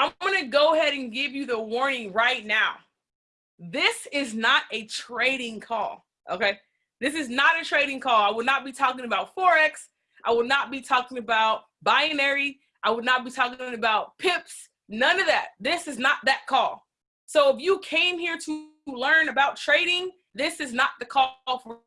I'm gonna go ahead and give you the warning right now. This is not a trading call, okay? This is not a trading call. I will not be talking about Forex. I will not be talking about binary. I would not be talking about pips. None of that. This is not that call. So if you came here to learn about trading, this is not the call for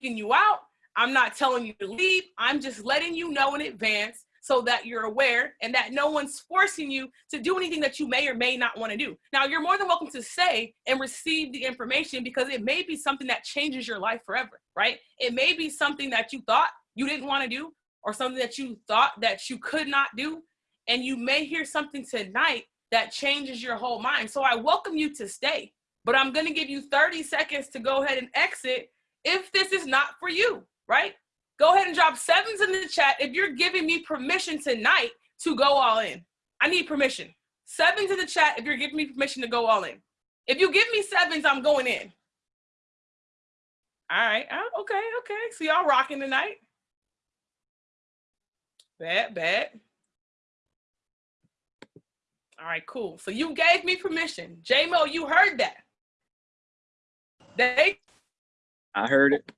you out. I'm not telling you to leave. I'm just letting you know in advance so that you're aware and that no one's forcing you to do anything that you may or may not want to do. Now, you're more than welcome to say and receive the information because it may be something that changes your life forever, right? It may be something that you thought you didn't want to do or something that you thought that you could not do. And you may hear something tonight that changes your whole mind. So I welcome you to stay, but I'm going to give you 30 seconds to go ahead and exit if this is not for you, right? Go ahead and drop sevens in the chat if you're giving me permission tonight to go all in. I need permission. Sevens in the chat if you're giving me permission to go all in. If you give me sevens, I'm going in. All right. Uh, okay. Okay. So y'all rocking tonight. Bad, bad. All right, cool. So you gave me permission. J-Mo, you heard that. They I heard it.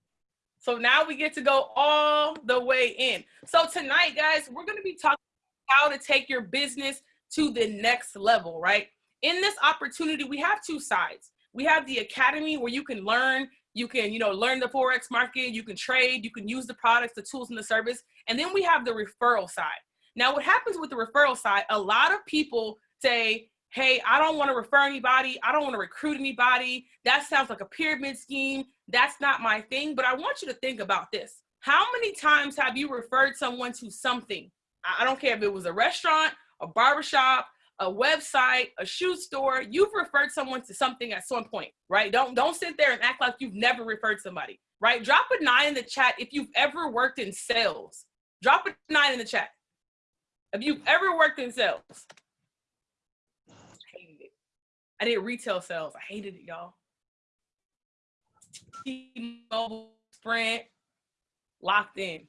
So now we get to go all the way in. So tonight, guys, we're going to be talking about how to take your business to the next level, right? In this opportunity, we have two sides. We have the academy where you can learn, you can, you know, learn the Forex market, you can trade, you can use the products, the tools, and the service. And then we have the referral side. Now, what happens with the referral side, a lot of people say, hey, I don't want to refer anybody. I don't want to recruit anybody. That sounds like a pyramid scheme. That's not my thing. But I want you to think about this. How many times have you referred someone to something? I don't care if it was a restaurant, a barbershop, a website, a shoe store. You've referred someone to something at some point, right? Don't don't sit there and act like you've never referred somebody, right? Drop a nine in the chat if you've ever worked in sales. Drop a nine in the chat. If you've ever worked in sales. I did retail sales. I hated it, y'all. T-Mobile, Sprint, locked in.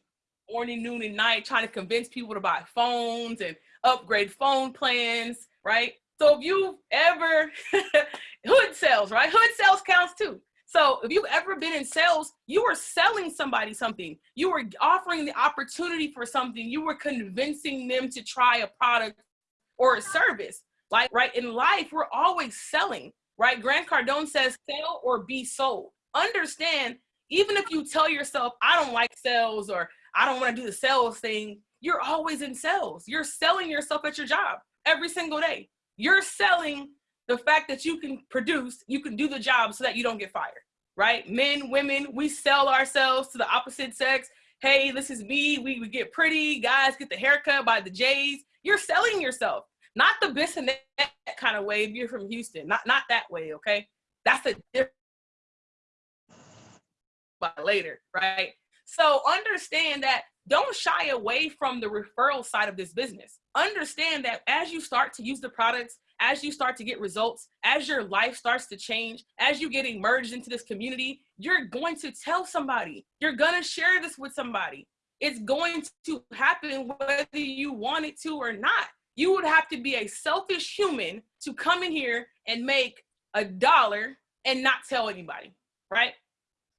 Morning, noon, and night, trying to convince people to buy phones and upgrade phone plans, right? So if you've ever, hood sales, right? Hood sales counts too. So if you've ever been in sales, you were selling somebody something. You were offering the opportunity for something. You were convincing them to try a product or a service. Like, right, in life, we're always selling, right? Grant Cardone says, sell or be sold. Understand, even if you tell yourself, I don't like sales or I don't want to do the sales thing, you're always in sales. You're selling yourself at your job every single day. You're selling the fact that you can produce, you can do the job so that you don't get fired, right? Men, women, we sell ourselves to the opposite sex. Hey, this is me. We, we get pretty. Guys get the haircut by the Jays. You're selling yourself not the Bissonnet kind of way if you're from Houston, not not that way, okay? That's a different but later, right? So understand that don't shy away from the referral side of this business. Understand that as you start to use the products, as you start to get results, as your life starts to change, as you get immersed into this community, you're going to tell somebody. You're going to share this with somebody. It's going to happen whether you want it to or not you would have to be a selfish human to come in here and make a dollar and not tell anybody, right?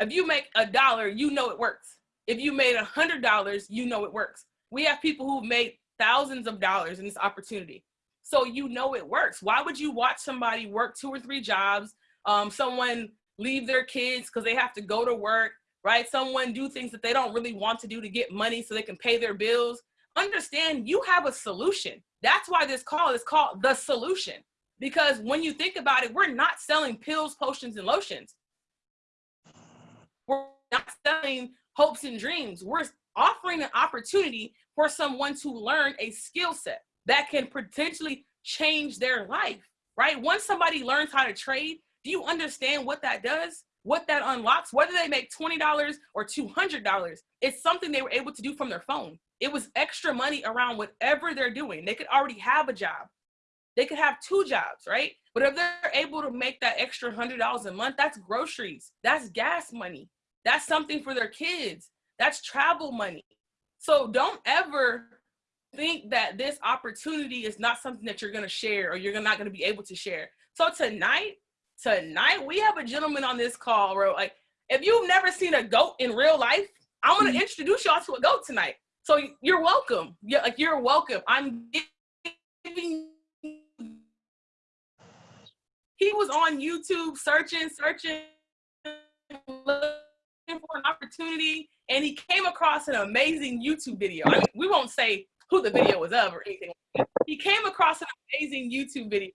If you make a dollar, you know it works. If you made a hundred dollars, you know it works. We have people who've made thousands of dollars in this opportunity. So you know it works. Why would you watch somebody work two or three jobs, um, someone leave their kids because they have to go to work, right? Someone do things that they don't really want to do to get money so they can pay their bills. Understand you have a solution. That's why this call is called the solution. Because when you think about it, we're not selling pills, potions, and lotions. We're not selling hopes and dreams. We're offering an opportunity for someone to learn a skill set that can potentially change their life, right? Once somebody learns how to trade, do you understand what that does? What that unlocks? Whether they make $20 or $200, it's something they were able to do from their phone. It was extra money around whatever they're doing. They could already have a job. They could have two jobs, right? But if they're able to make that extra hundred dollars a month, that's groceries. That's gas money. That's something for their kids. That's travel money. So don't ever think that this opportunity is not something that you're going to share or you're not going to be able to share. So tonight, tonight we have a gentleman on this call, bro. Like if you've never seen a goat in real life, I'm going to introduce y'all to a goat tonight. So you're welcome. Yeah, like you're welcome. I'm giving. He was on YouTube searching, searching, looking for an opportunity, and he came across an amazing YouTube video. I mean, we won't say who the video was of or anything. He came across an amazing YouTube video,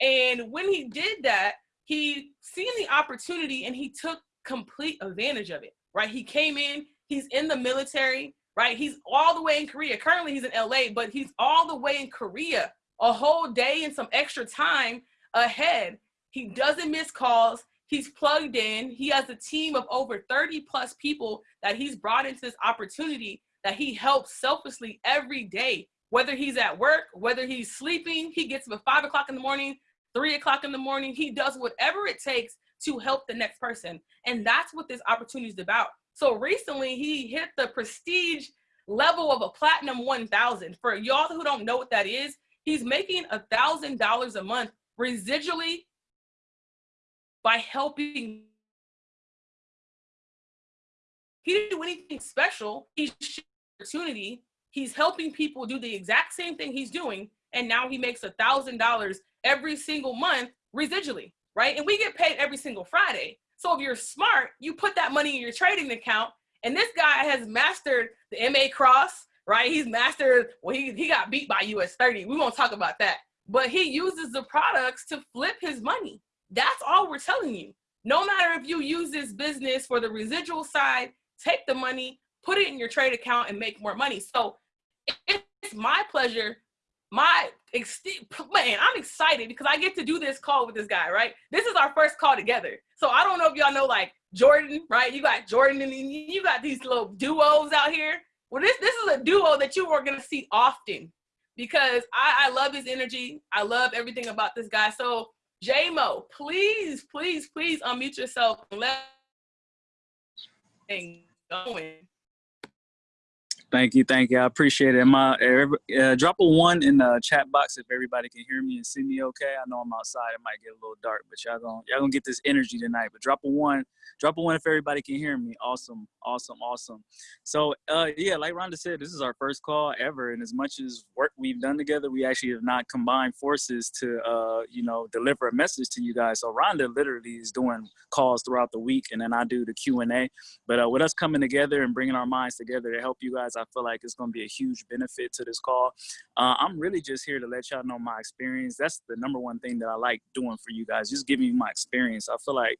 and when he did that, he seen the opportunity and he took complete advantage of it. Right? He came in. He's in the military. Right? He's all the way in Korea. Currently, he's in LA, but he's all the way in Korea, a whole day and some extra time ahead. He doesn't miss calls. He's plugged in. He has a team of over 30 plus people that he's brought into this opportunity that he helps selflessly every day, whether he's at work, whether he's sleeping, he gets up at five o'clock in the morning, three o'clock in the morning. He does whatever it takes to help the next person. And that's what this opportunity is about. So recently he hit the prestige level of a platinum 1000. For y'all who don't know what that is, he's making a thousand dollars a month residually by helping. He didn't do anything special. He's opportunity. He's helping people do the exact same thing he's doing. And now he makes a thousand dollars every single month residually, right? And we get paid every single Friday. So if you're smart, you put that money in your trading account. And this guy has mastered the MA cross, right? He's mastered, well, he, he got beat by US 30. We won't talk about that. But he uses the products to flip his money. That's all we're telling you. No matter if you use this business for the residual side, take the money, put it in your trade account and make more money. So it's my pleasure. My man, I'm excited because I get to do this call with this guy, right? This is our first call together. So I don't know if y'all know like Jordan, right? You got Jordan and you got these little duos out here. Well, this this is a duo that you are gonna see often because I, I love his energy. I love everything about this guy. So JMO, please, please, please unmute yourself and let going. Thank you, thank you. I appreciate it. My uh, drop a one in the chat box if everybody can hear me and see me okay. I know I'm outside; it might get a little dark, but y'all gonna y'all gonna get this energy tonight. But drop a one, drop a one if everybody can hear me. Awesome, awesome, awesome. So uh, yeah, like Rhonda said, this is our first call ever, and as much as work we've done together, we actually have not combined forces to uh, you know deliver a message to you guys. So Rhonda literally is doing calls throughout the week, and then I do the Q and A. But uh, with us coming together and bringing our minds together to help you guys I feel like it's going to be a huge benefit to this call. Uh, I'm really just here to let y'all know my experience. That's the number one thing that I like doing for you guys, just giving you my experience. I feel like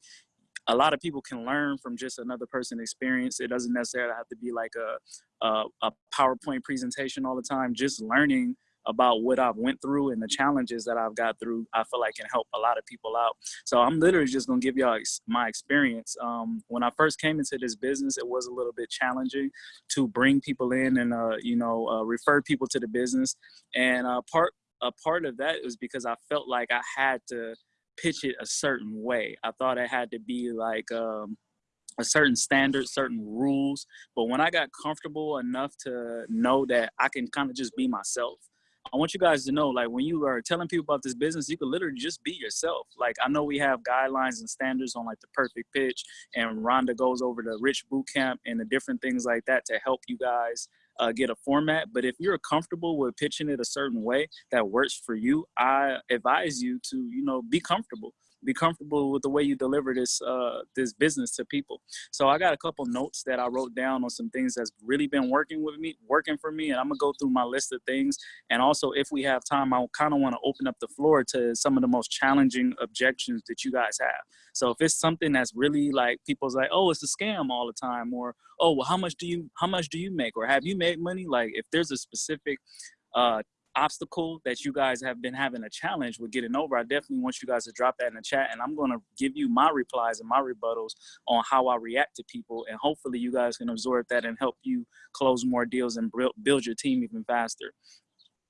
a lot of people can learn from just another person's experience. It doesn't necessarily have to be like a, a, a PowerPoint presentation all the time. Just learning about what I've went through and the challenges that I've got through, I feel like can help a lot of people out. So I'm literally just gonna give y'all my experience. Um, when I first came into this business, it was a little bit challenging to bring people in and, uh, you know, uh, refer people to the business. And uh, part, a part of that was because I felt like I had to pitch it a certain way. I thought it had to be like, um, a certain standard, certain rules. But when I got comfortable enough to know that I can kind of just be myself, I want you guys to know, like when you are telling people about this business, you can literally just be yourself. Like I know we have guidelines and standards on like the perfect pitch and Rhonda goes over the rich boot camp and the different things like that to help you guys uh, get a format. But if you're comfortable with pitching it a certain way that works for you, I advise you to, you know, be comfortable be comfortable with the way you deliver this uh, this business to people. So I got a couple notes that I wrote down on some things that's really been working with me, working for me, and I'm gonna go through my list of things. And also, if we have time, I kind of want to open up the floor to some of the most challenging objections that you guys have. So if it's something that's really like people's like, oh, it's a scam all the time, or oh, well, how much do you how much do you make, or have you made money? Like if there's a specific uh, obstacle that you guys have been having a challenge with getting over, I definitely want you guys to drop that in the chat and I'm going to give you my replies and my rebuttals on how I react to people. And hopefully you guys can absorb that and help you close more deals and build your team even faster.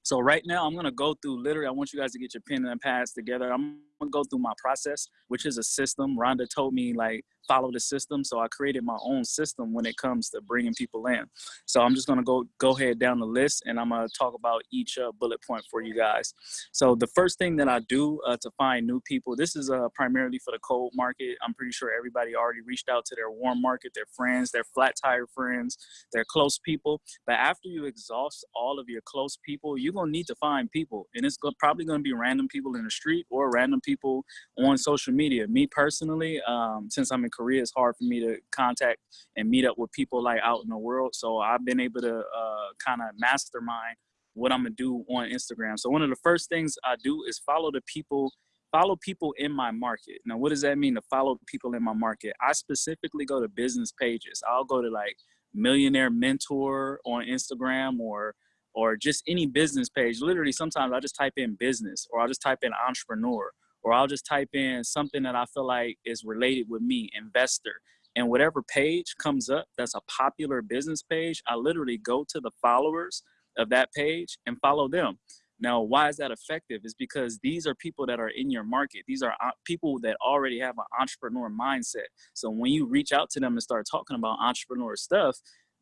So right now I'm gonna go through literally, I want you guys to get your pen and pads together. I'm gonna go through my process, which is a system. Rhonda told me like follow the system. So I created my own system when it comes to bringing people in. So I'm just gonna go go ahead down the list and I'm gonna talk about each uh, bullet point for you guys. So the first thing that I do uh, to find new people, this is uh, primarily for the cold market. I'm pretty sure everybody already reached out to their warm market, their friends, their flat tire friends, their close people. But after you exhaust all of your close people, you're gonna need to find people, and it's probably gonna be random people in the street or random people on social media. Me personally, um, since I'm in Korea, it's hard for me to contact and meet up with people like out in the world. So I've been able to uh, kind of mastermind what I'm gonna do on Instagram. So one of the first things I do is follow the people, follow people in my market. Now, what does that mean to follow people in my market? I specifically go to business pages. I'll go to like millionaire mentor on Instagram or or just any business page. Literally, sometimes I just type in business or I'll just type in entrepreneur or I'll just type in something that I feel like is related with me, investor. And whatever page comes up that's a popular business page, I literally go to the followers of that page and follow them. Now, why is that effective? Is because these are people that are in your market. These are uh, people that already have an entrepreneur mindset. So when you reach out to them and start talking about entrepreneur stuff,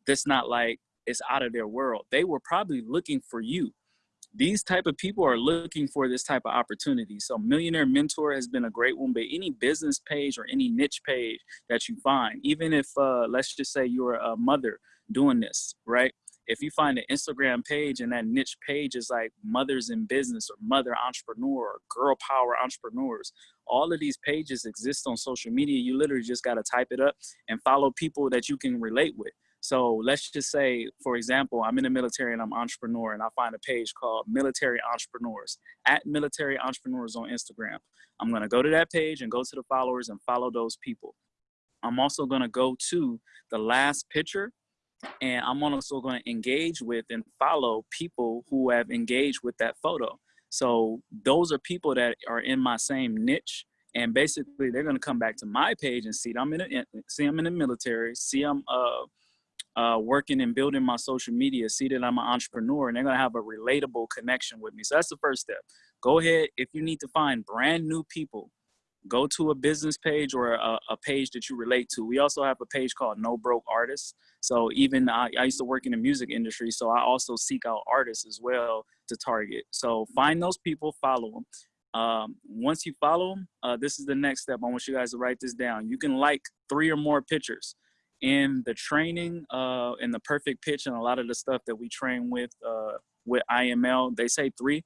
that's not like it's out of their world. They were probably looking for you these type of people are looking for this type of opportunity. So Millionaire Mentor has been a great one, but any business page or any niche page that you find, even if, uh, let's just say you're a mother doing this, right? If you find an Instagram page and that niche page is like mothers in business or mother entrepreneur or girl power entrepreneurs, all of these pages exist on social media. You literally just got to type it up and follow people that you can relate with. So let's just say, for example, I'm in the military and I'm an entrepreneur and I find a page called Military Entrepreneurs at Military Entrepreneurs on Instagram. I'm gonna go to that page and go to the followers and follow those people. I'm also gonna go to the last picture and I'm also gonna engage with and follow people who have engaged with that photo. So those are people that are in my same niche and basically they're gonna come back to my page and see I'm in a, see I'm in the military, see I'm uh, uh, working and building my social media, see that I'm an entrepreneur, and they're gonna have a relatable connection with me. So that's the first step. Go ahead if you need to find brand new people. Go to a business page or a, a page that you relate to. We also have a page called No Broke Artists. So even I, I used to work in the music industry, so I also seek out artists as well to target. So find those people, follow them. Um, once you follow them, uh, this is the next step. I want you guys to write this down. You can like three or more pictures in the training uh, in the perfect pitch and a lot of the stuff that we train with uh, with IML, they say three,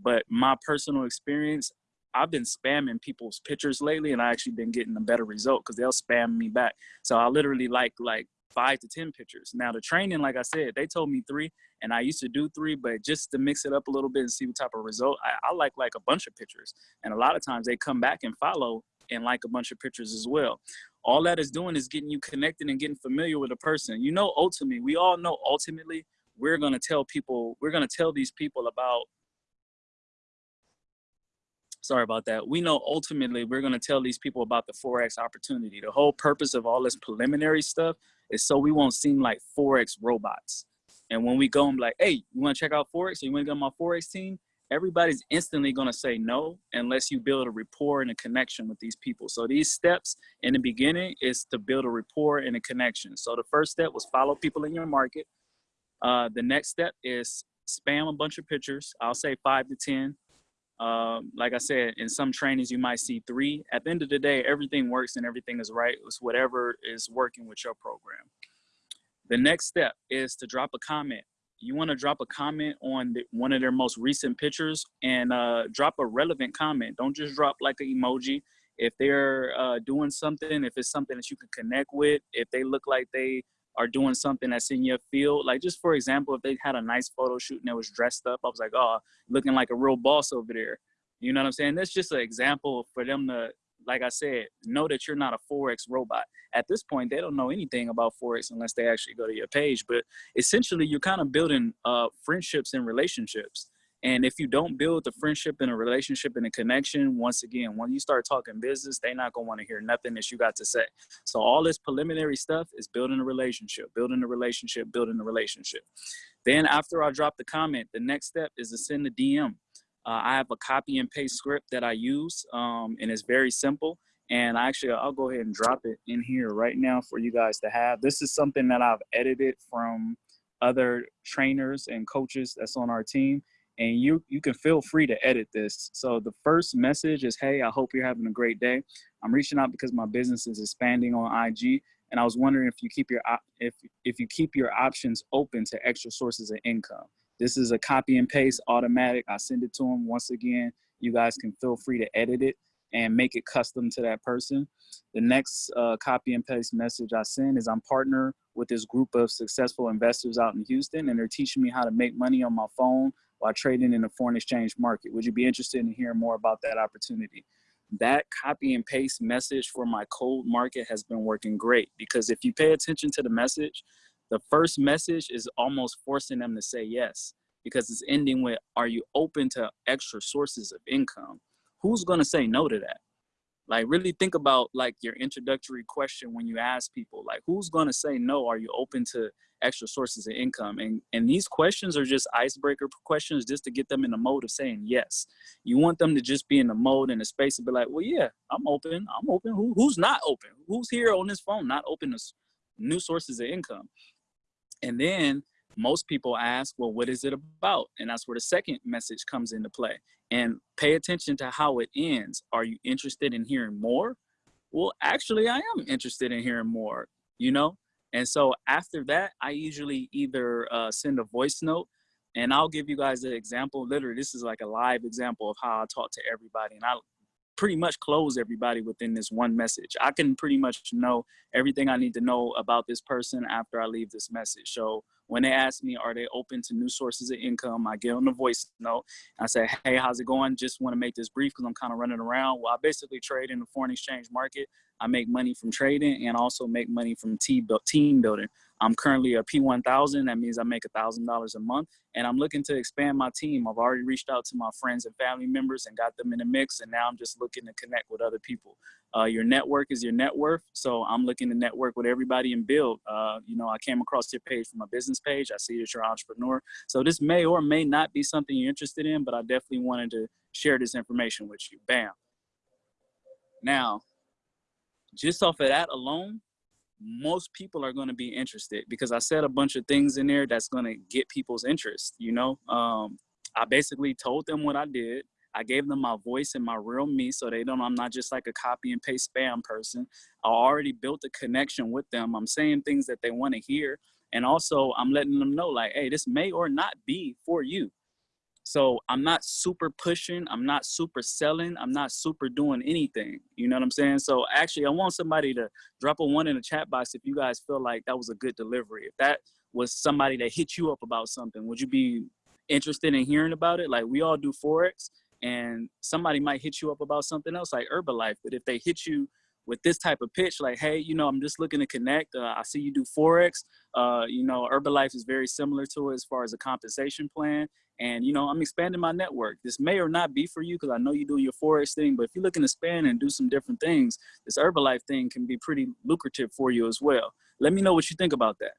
but my personal experience, I've been spamming people's pictures lately, and I actually been getting a better result because they'll spam me back. So I literally like like five to ten pictures. Now the training, like I said, they told me three, and I used to do three, but just to mix it up a little bit and see what type of result, I, I like like a bunch of pictures, and a lot of times they come back and follow and like a bunch of pictures as well all that is doing is getting you connected and getting familiar with a person. You know, ultimately, we all know ultimately we're going to tell people, we're going to tell these people about, sorry about that. We know ultimately we're going to tell these people about the Forex opportunity. The whole purpose of all this preliminary stuff is so we won't seem like Forex robots. And when we go and be like, hey, you want to check out Forex? Or you want to get on my Forex team? Everybody's instantly going to say no unless you build a rapport and a connection with these people. So these steps in the beginning is to build a rapport and a connection. So the first step was follow people in your market. Uh, the next step is spam a bunch of pictures. I'll say five to 10. Um, like I said, in some trainings, you might see three. At the end of the day, everything works and everything is right. It's whatever is working with your program. The next step is to drop a comment you want to drop a comment on the, one of their most recent pictures and uh, drop a relevant comment. Don't just drop like an emoji. If they're uh, doing something, if it's something that you can connect with, if they look like they are doing something that's in your field, like just for example, if they had a nice photo shoot and they was dressed up, I was like, oh, looking like a real boss over there. You know what I'm saying? That's just an example for them to like I said, know that you're not a Forex robot. At this point, they don't know anything about Forex unless they actually go to your page. But essentially, you're kind of building uh, friendships and relationships. And if you don't build the friendship and a relationship and a connection, once again, when you start talking business, they're not gonna want to hear nothing that you got to say. So all this preliminary stuff is building a relationship, building a relationship, building a relationship. Then after I drop the comment, the next step is to send a DM. Uh, I have a copy and paste script that I use, um, and it's very simple. And I actually, I'll go ahead and drop it in here right now for you guys to have. This is something that I've edited from other trainers and coaches that's on our team. And you, you can feel free to edit this. So the first message is, hey, I hope you're having a great day. I'm reaching out because my business is expanding on IG. And I was wondering if you keep your if if you keep your options open to extra sources of income. This is a copy and paste automatic. I send it to them once again. You guys can feel free to edit it and make it custom to that person. The next uh, copy and paste message I send is I'm partner with this group of successful investors out in Houston and they're teaching me how to make money on my phone while trading in the foreign exchange market. Would you be interested in hearing more about that opportunity? That copy and paste message for my cold market has been working great because if you pay attention to the message, the first message is almost forcing them to say yes because it's ending with, are you open to extra sources of income? who's going to say no to that? Like really think about like your introductory question when you ask people, like who's going to say no? Are you open to extra sources of income? And, and these questions are just icebreaker questions just to get them in the mode of saying yes. You want them to just be in the mode and the space and be like, well, yeah, I'm open. I'm open. Who, who's not open? Who's here on this phone not open to new sources of income? And then most people ask, well, what is it about? And that's where the second message comes into play. And pay attention to how it ends. Are you interested in hearing more? Well, actually, I am interested in hearing more, you know? And so after that, I usually either uh, send a voice note and I'll give you guys an example. Literally, this is like a live example of how I talk to everybody. And I pretty much close everybody within this one message. I can pretty much know everything I need to know about this person after I leave this message. So when they ask me, are they open to new sources of income? I get on the voice note. I say, hey, how's it going? Just want to make this brief because I'm kind of running around. Well, I basically trade in the foreign exchange market. I make money from trading and also make money from team building. I'm currently a P1000. That means I make $1,000 a month and I'm looking to expand my team. I've already reached out to my friends and family members and got them in the mix. And now I'm just looking to connect with other people. Uh, your network is your net worth. So I'm looking to network with everybody and build. Uh, you know, I came across your page from a business page. I see that you're an entrepreneur. So this may or may not be something you're interested in, but I definitely wanted to share this information with you. Bam. Now, just off of that alone, most people are going to be interested because I said a bunch of things in there that's going to get people's interest. You know, um, I basically told them what I did. I gave them my voice and my real me so they don't, I'm not just like a copy and paste spam person. I already built a connection with them. I'm saying things that they want to hear. And also I'm letting them know like, hey, this may or not be for you. So I'm not super pushing. I'm not super selling. I'm not super doing anything. You know what I'm saying? So actually, I want somebody to drop a one in the chat box if you guys feel like that was a good delivery. If that was somebody that hit you up about something, would you be interested in hearing about it? Like we all do Forex and somebody might hit you up about something else like Herbalife. But if they hit you with this type of pitch, like, hey, you know, I'm just looking to connect. Uh, I see you do Forex. Uh, you know, Herbalife is very similar to it as far as a compensation plan. And, you know, I'm expanding my network. This may or not be for you because I know you're doing your Forex thing, but if you're looking to expand and do some different things, this Herbalife thing can be pretty lucrative for you as well. Let me know what you think about that.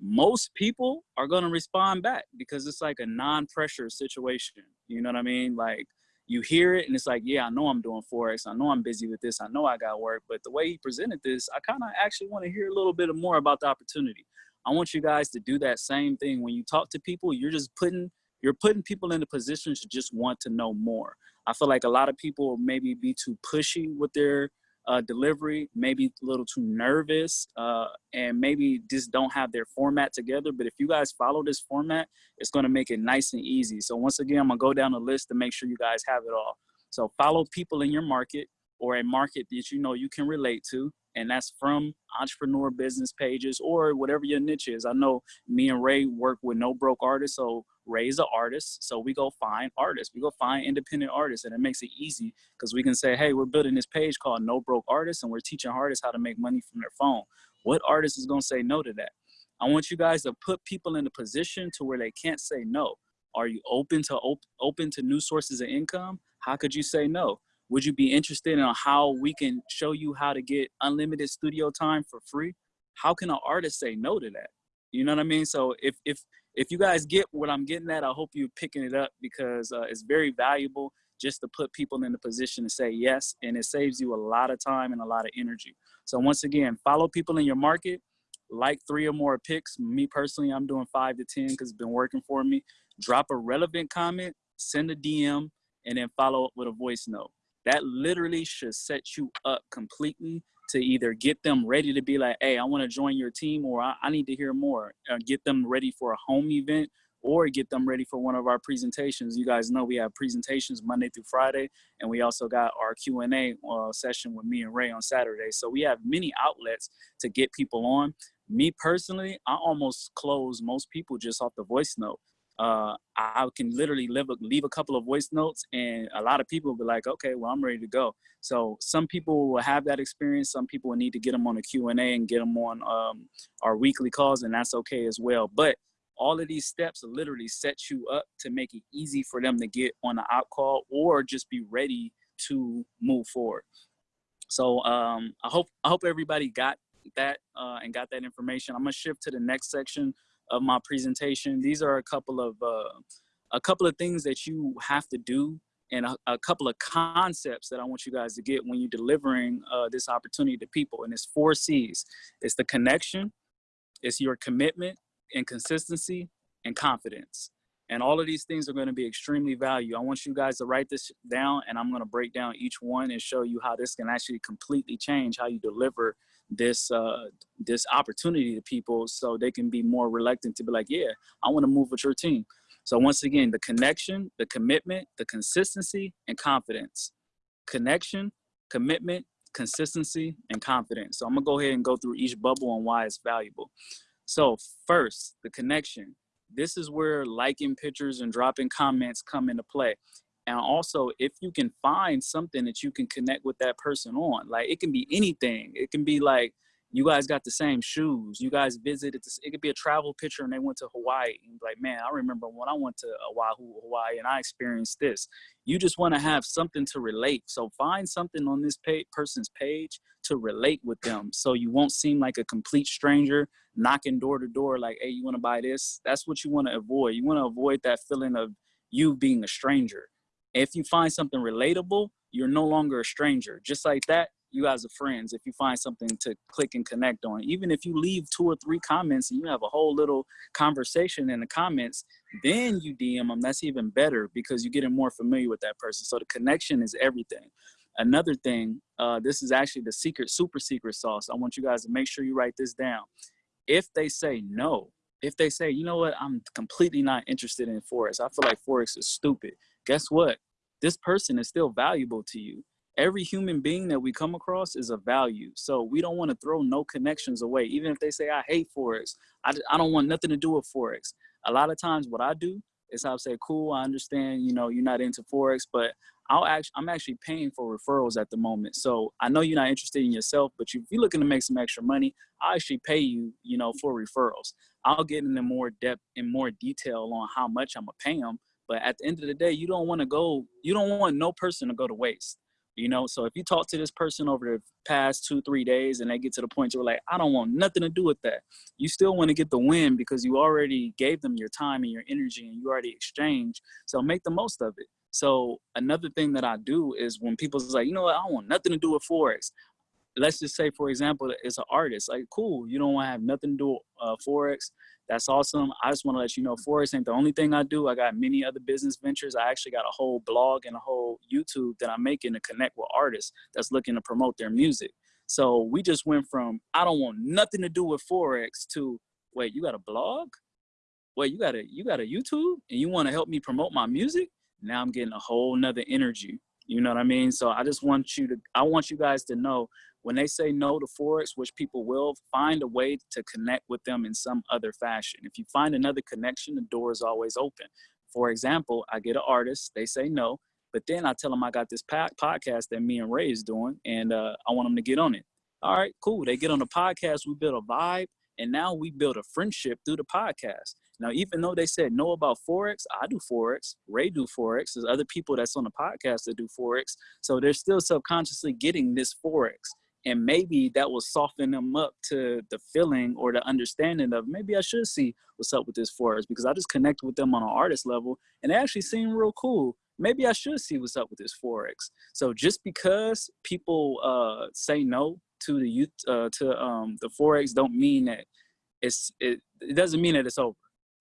Most people are going to respond back because it's like a non-pressure situation. You know what I mean? Like you hear it and it's like, yeah, I know I'm doing Forex. I know I'm busy with this. I know I got work. But the way he presented this, I kind of actually want to hear a little bit more about the opportunity. I want you guys to do that same thing. When you talk to people, you're just putting you're putting people in a position to just want to know more. I feel like a lot of people maybe be too pushy with their uh, delivery, maybe a little too nervous, uh, and maybe just don't have their format together. But if you guys follow this format, it's going to make it nice and easy. So once again, I'm going to go down the list to make sure you guys have it all. So follow people in your market or a market that you know you can relate to and that's from entrepreneur business pages or whatever your niche is. I know me and Ray work with no broke artists, so Ray's an artist, so we go find artists. We go find independent artists, and it makes it easy because we can say, hey, we're building this page called No Broke Artists, and we're teaching artists how to make money from their phone. What artist is gonna say no to that? I want you guys to put people in a position to where they can't say no. Are you open to op open to new sources of income? How could you say no? Would you be interested in how we can show you how to get unlimited studio time for free? How can an artist say no to that? You know what I mean? So if if if you guys get what I'm getting at, I hope you're picking it up because uh, it's very valuable just to put people in the position to say yes, and it saves you a lot of time and a lot of energy. So once again, follow people in your market, like three or more picks. Me personally, I'm doing five to 10 because it's been working for me. Drop a relevant comment, send a DM, and then follow up with a voice note. That literally should set you up completely to either get them ready to be like, hey, I want to join your team, or I, I need to hear more. Uh, get them ready for a home event, or get them ready for one of our presentations. You guys know we have presentations Monday through Friday, and we also got our Q&A uh, session with me and Ray on Saturday. So we have many outlets to get people on. Me personally, I almost close most people just off the voice note uh, I can literally leave a, leave a couple of voice notes and a lot of people will be like, okay, well, I'm ready to go. So some people will have that experience. Some people will need to get them on a Q&A and get them on um, our weekly calls and that's okay as well. But all of these steps literally set you up to make it easy for them to get on the out call or just be ready to move forward. So um, I hope I hope everybody got that uh, and got that information. I'm gonna shift to the next section of my presentation. These are a couple of uh, a couple of things that you have to do and a, a, couple of concepts that I want you guys to get when you're delivering uh, this opportunity to people. And it's four C's. It's the connection, it's your commitment and consistency and confidence. And all of these things are going to be extremely valuable. I want you guys to write this down and I'm going to break down each one and show you how this can actually completely change how you deliver this uh, this opportunity to people so they can be more reluctant to be like, yeah, I want to move with your team. So once again, the connection, the commitment, the consistency, and confidence. Connection, commitment, consistency, and confidence. So I'm gonna go ahead and go through each bubble and why it's valuable. So first, the connection. This is where liking pictures and dropping comments come into play and also if you can find something that you can connect with that person on like it can be anything. It can be like you guys got the same shoes. You guys visited this it could be a travel picture and they went to hawaii and like man i remember when i went to oahu hawaii and i experienced this. You just want to have something to relate. So find something on this page, person's page to relate with them so you won't seem like a complete stranger knocking door to door like hey you want to buy this? That's what you want to avoid. You want to avoid that feeling of you being a stranger if you find something relatable, you're no longer a stranger. Just like that, you guys are friends if you find something to click and connect on. Even if you leave two or three comments and you have a whole little conversation in the comments, then you DM them, that's even better because you're getting more familiar with that person. So the connection is everything. Another thing, uh, this is actually the secret, super secret sauce. I want you guys to make sure you write this down. If they say no, if they say, you know what, I'm completely not interested in Forex. I feel like Forex is stupid. Guess what? This person is still valuable to you. Every human being that we come across is a value. So we don't want to throw no connections away. Even if they say, I hate Forex, I, I don't want nothing to do with Forex. A lot of times what I do is I'll say, cool, I understand, you know, you're not into Forex, but I'll actually, I'm actually paying for referrals at the moment. So I know you're not interested in yourself, but if you're looking to make some extra money, I actually pay you, you know, for referrals. I'll get into more depth and more detail on how much I'm gonna pay them, but at the end of the day, you don't want to go, you don't want no person to go to waste. You know, so if you talk to this person over the past two, three days and they get to the point you're like, I don't want nothing to do with that. You still want to get the win because you already gave them your time and your energy and you already exchanged. So make the most of it. So another thing that I do is when people's like, you know what, I don't want nothing to do with Forex. Let's just say, for example, it's an artist. Like, cool, you don't want to have nothing to do with uh, Forex that's awesome. I just want to let you know Forex ain't the only thing I do. I got many other business ventures. I actually got a whole blog and a whole YouTube that I'm making to connect with artists that's looking to promote their music. So we just went from I don't want nothing to do with Forex to wait, you got a blog? Wait, you got a you got a YouTube and you want to help me promote my music? Now I'm getting a whole nother energy. You know what I mean? So I just want you to I want you guys to know when they say no to Forex, which people will, find a way to connect with them in some other fashion. If you find another connection, the door is always open. For example, I get an artist, they say no, but then I tell them I got this podcast that me and Ray is doing, and uh, I want them to get on it. All right, cool. They get on the podcast, we build a vibe, and now we build a friendship through the podcast. Now, even though they said no about Forex, I do Forex, Ray do Forex, there's other people that's on the podcast that do Forex. So they're still subconsciously getting this Forex and maybe that will soften them up to the feeling or the understanding of maybe I should see what's up with this forex because I just connect with them on an artist level and they actually seem real cool. Maybe I should see what's up with this forex. So just because people uh, say no to the youth uh, to um, the forex, don't mean that it's it, it doesn't mean that it's over.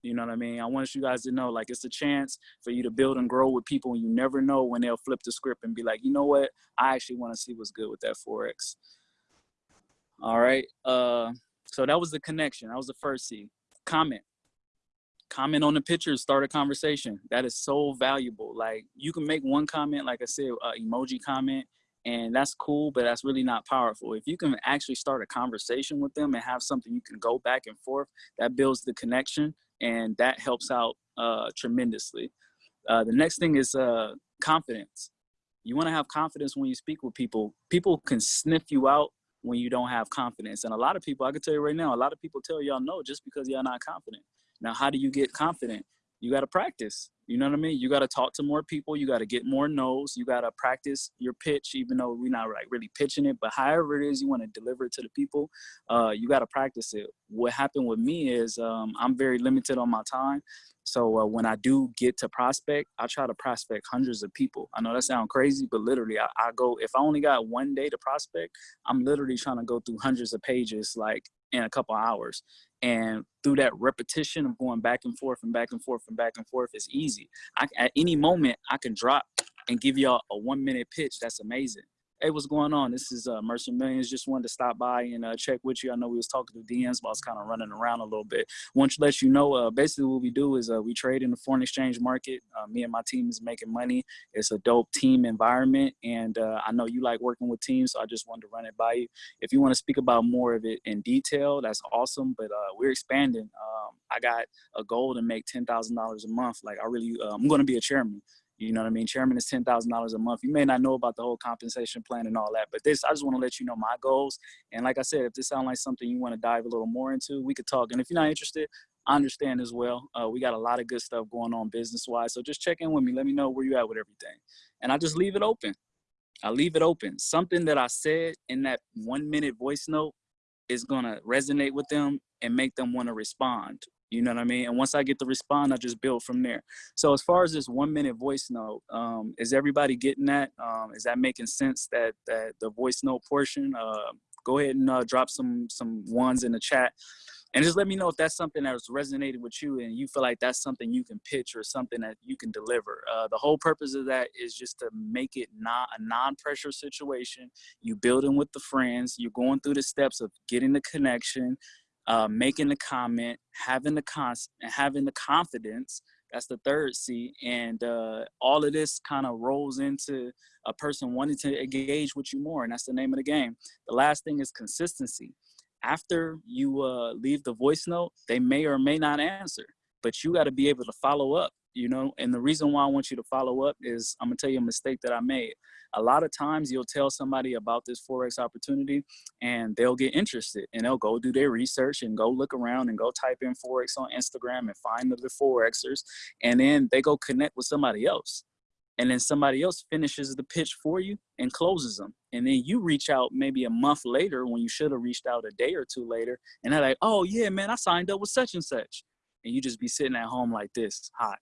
You know what I mean? I want you guys to know, like, it's a chance for you to build and grow with people, and you never know when they'll flip the script and be like, you know what? I actually want to see what's good with that forex. All right. Uh, so that was the connection. That was the first C. Comment. Comment on the pictures. Start a conversation. That is so valuable. Like, you can make one comment, like I said, uh, emoji comment, and that's cool but that's really not powerful if you can actually start a conversation with them and have something you can go back and forth that builds the connection and that helps out uh, tremendously. Uh, the next thing is uh, confidence. You want to have confidence when you speak with people. People can sniff you out when you don't have confidence. And a lot of people, I can tell you right now, a lot of people tell y'all no just because y'all not confident. Now, how do you get confident? You got to practice. You know what I mean? You got to talk to more people. You got to get more no's. You got to practice your pitch, even though we're not like really pitching it. But however it is you want to deliver it to the people, uh, you got to practice it. What happened with me is um, I'm very limited on my time. So uh, when I do get to prospect, I try to prospect hundreds of people. I know that sounds crazy, but literally I, I go, if I only got one day to prospect, I'm literally trying to go through hundreds of pages like in a couple hours. And through that repetition of going back and forth and back and forth and back and forth is easy. I, at any moment, I can drop and give y'all a one minute pitch. That's amazing. Hey, what's going on? This is uh, Mercer Millions. Just wanted to stop by and uh, check with you. I know we was talking to DMs, but I was kind of running around a little bit. Want to let you know, uh, basically what we do is uh, we trade in the foreign exchange market. Uh, me and my team is making money. It's a dope team environment, and uh, I know you like working with teams, so I just wanted to run it by you. If you want to speak about more of it in detail, that's awesome. But we're expanding. Um, I got a goal to make ten thousand dollars a month. Like I really, I'm going to be a chairman. You know what I mean? Chairman is $10,000 a month. You may not know about the whole compensation plan and all that, but this, I just want to let you know my goals. And like I said, if this sounds like something you want to dive a little more into, we could talk. And if you're not interested, I understand as well. Uh, we got a lot of good stuff going on business wise. So just check in with me. Let me know where you at with everything. And I just leave it open. I leave it open. Something that I said in that one minute voice note is going to resonate with them and make them want to respond you know what I mean? And once I get the respond, I just build from there. So as far as this one minute voice note, um, is everybody getting that? Um, is that making sense that, that the voice note portion? Uh, go ahead and uh, drop some, some ones in the chat and just let me know if that's something that's resonated with you and you feel like that's something you can pitch or something that you can deliver. Uh, the whole purpose of that is just to make it not a non-pressure situation. You building with the friends, you're going through the steps of getting the connection, uh, making the comment, having the cons having the confidence. That's the third C, and uh, all of this kind of rolls into a person wanting to engage with you more, and that's the name of the game. The last thing is consistency. After you uh, leave the voice note, they may or may not answer, but you got to be able to follow up you know and the reason why i want you to follow up is i'm gonna tell you a mistake that i made a lot of times you'll tell somebody about this forex opportunity and they'll get interested and they'll go do their research and go look around and go type in forex on instagram and find the forexers and then they go connect with somebody else. And then somebody else finishes the pitch for you and closes them and then you reach out maybe a month later when you should have reached out a day or two later and they're like oh yeah man i signed up with such and such. And you just be sitting at home like this hot.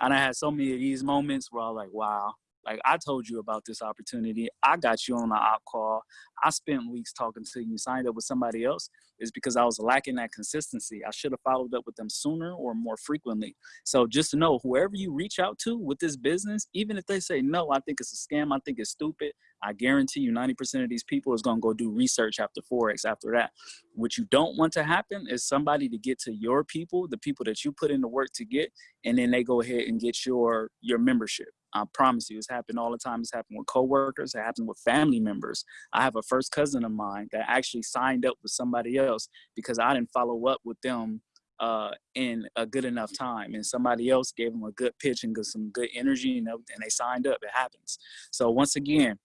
And I had so many of these moments where I was like, wow, like I told you about this opportunity. I got you on the op call. I spent weeks talking to you, signed up with somebody else. Is because I was lacking that consistency. I should have followed up with them sooner or more frequently. So just to know, whoever you reach out to with this business, even if they say no, I think it's a scam. I think it's stupid. I guarantee you, 90% of these people is gonna go do research after forex. After that, what you don't want to happen is somebody to get to your people, the people that you put in the work to get, and then they go ahead and get your your membership. I promise you, it's happened all the time. It's happened with coworkers. It happened with family members. I have a first cousin of mine that actually signed up with somebody else because I didn't follow up with them uh, in a good enough time, and somebody else gave them a good pitch and some good energy, and, and they signed up. It happens. So once again,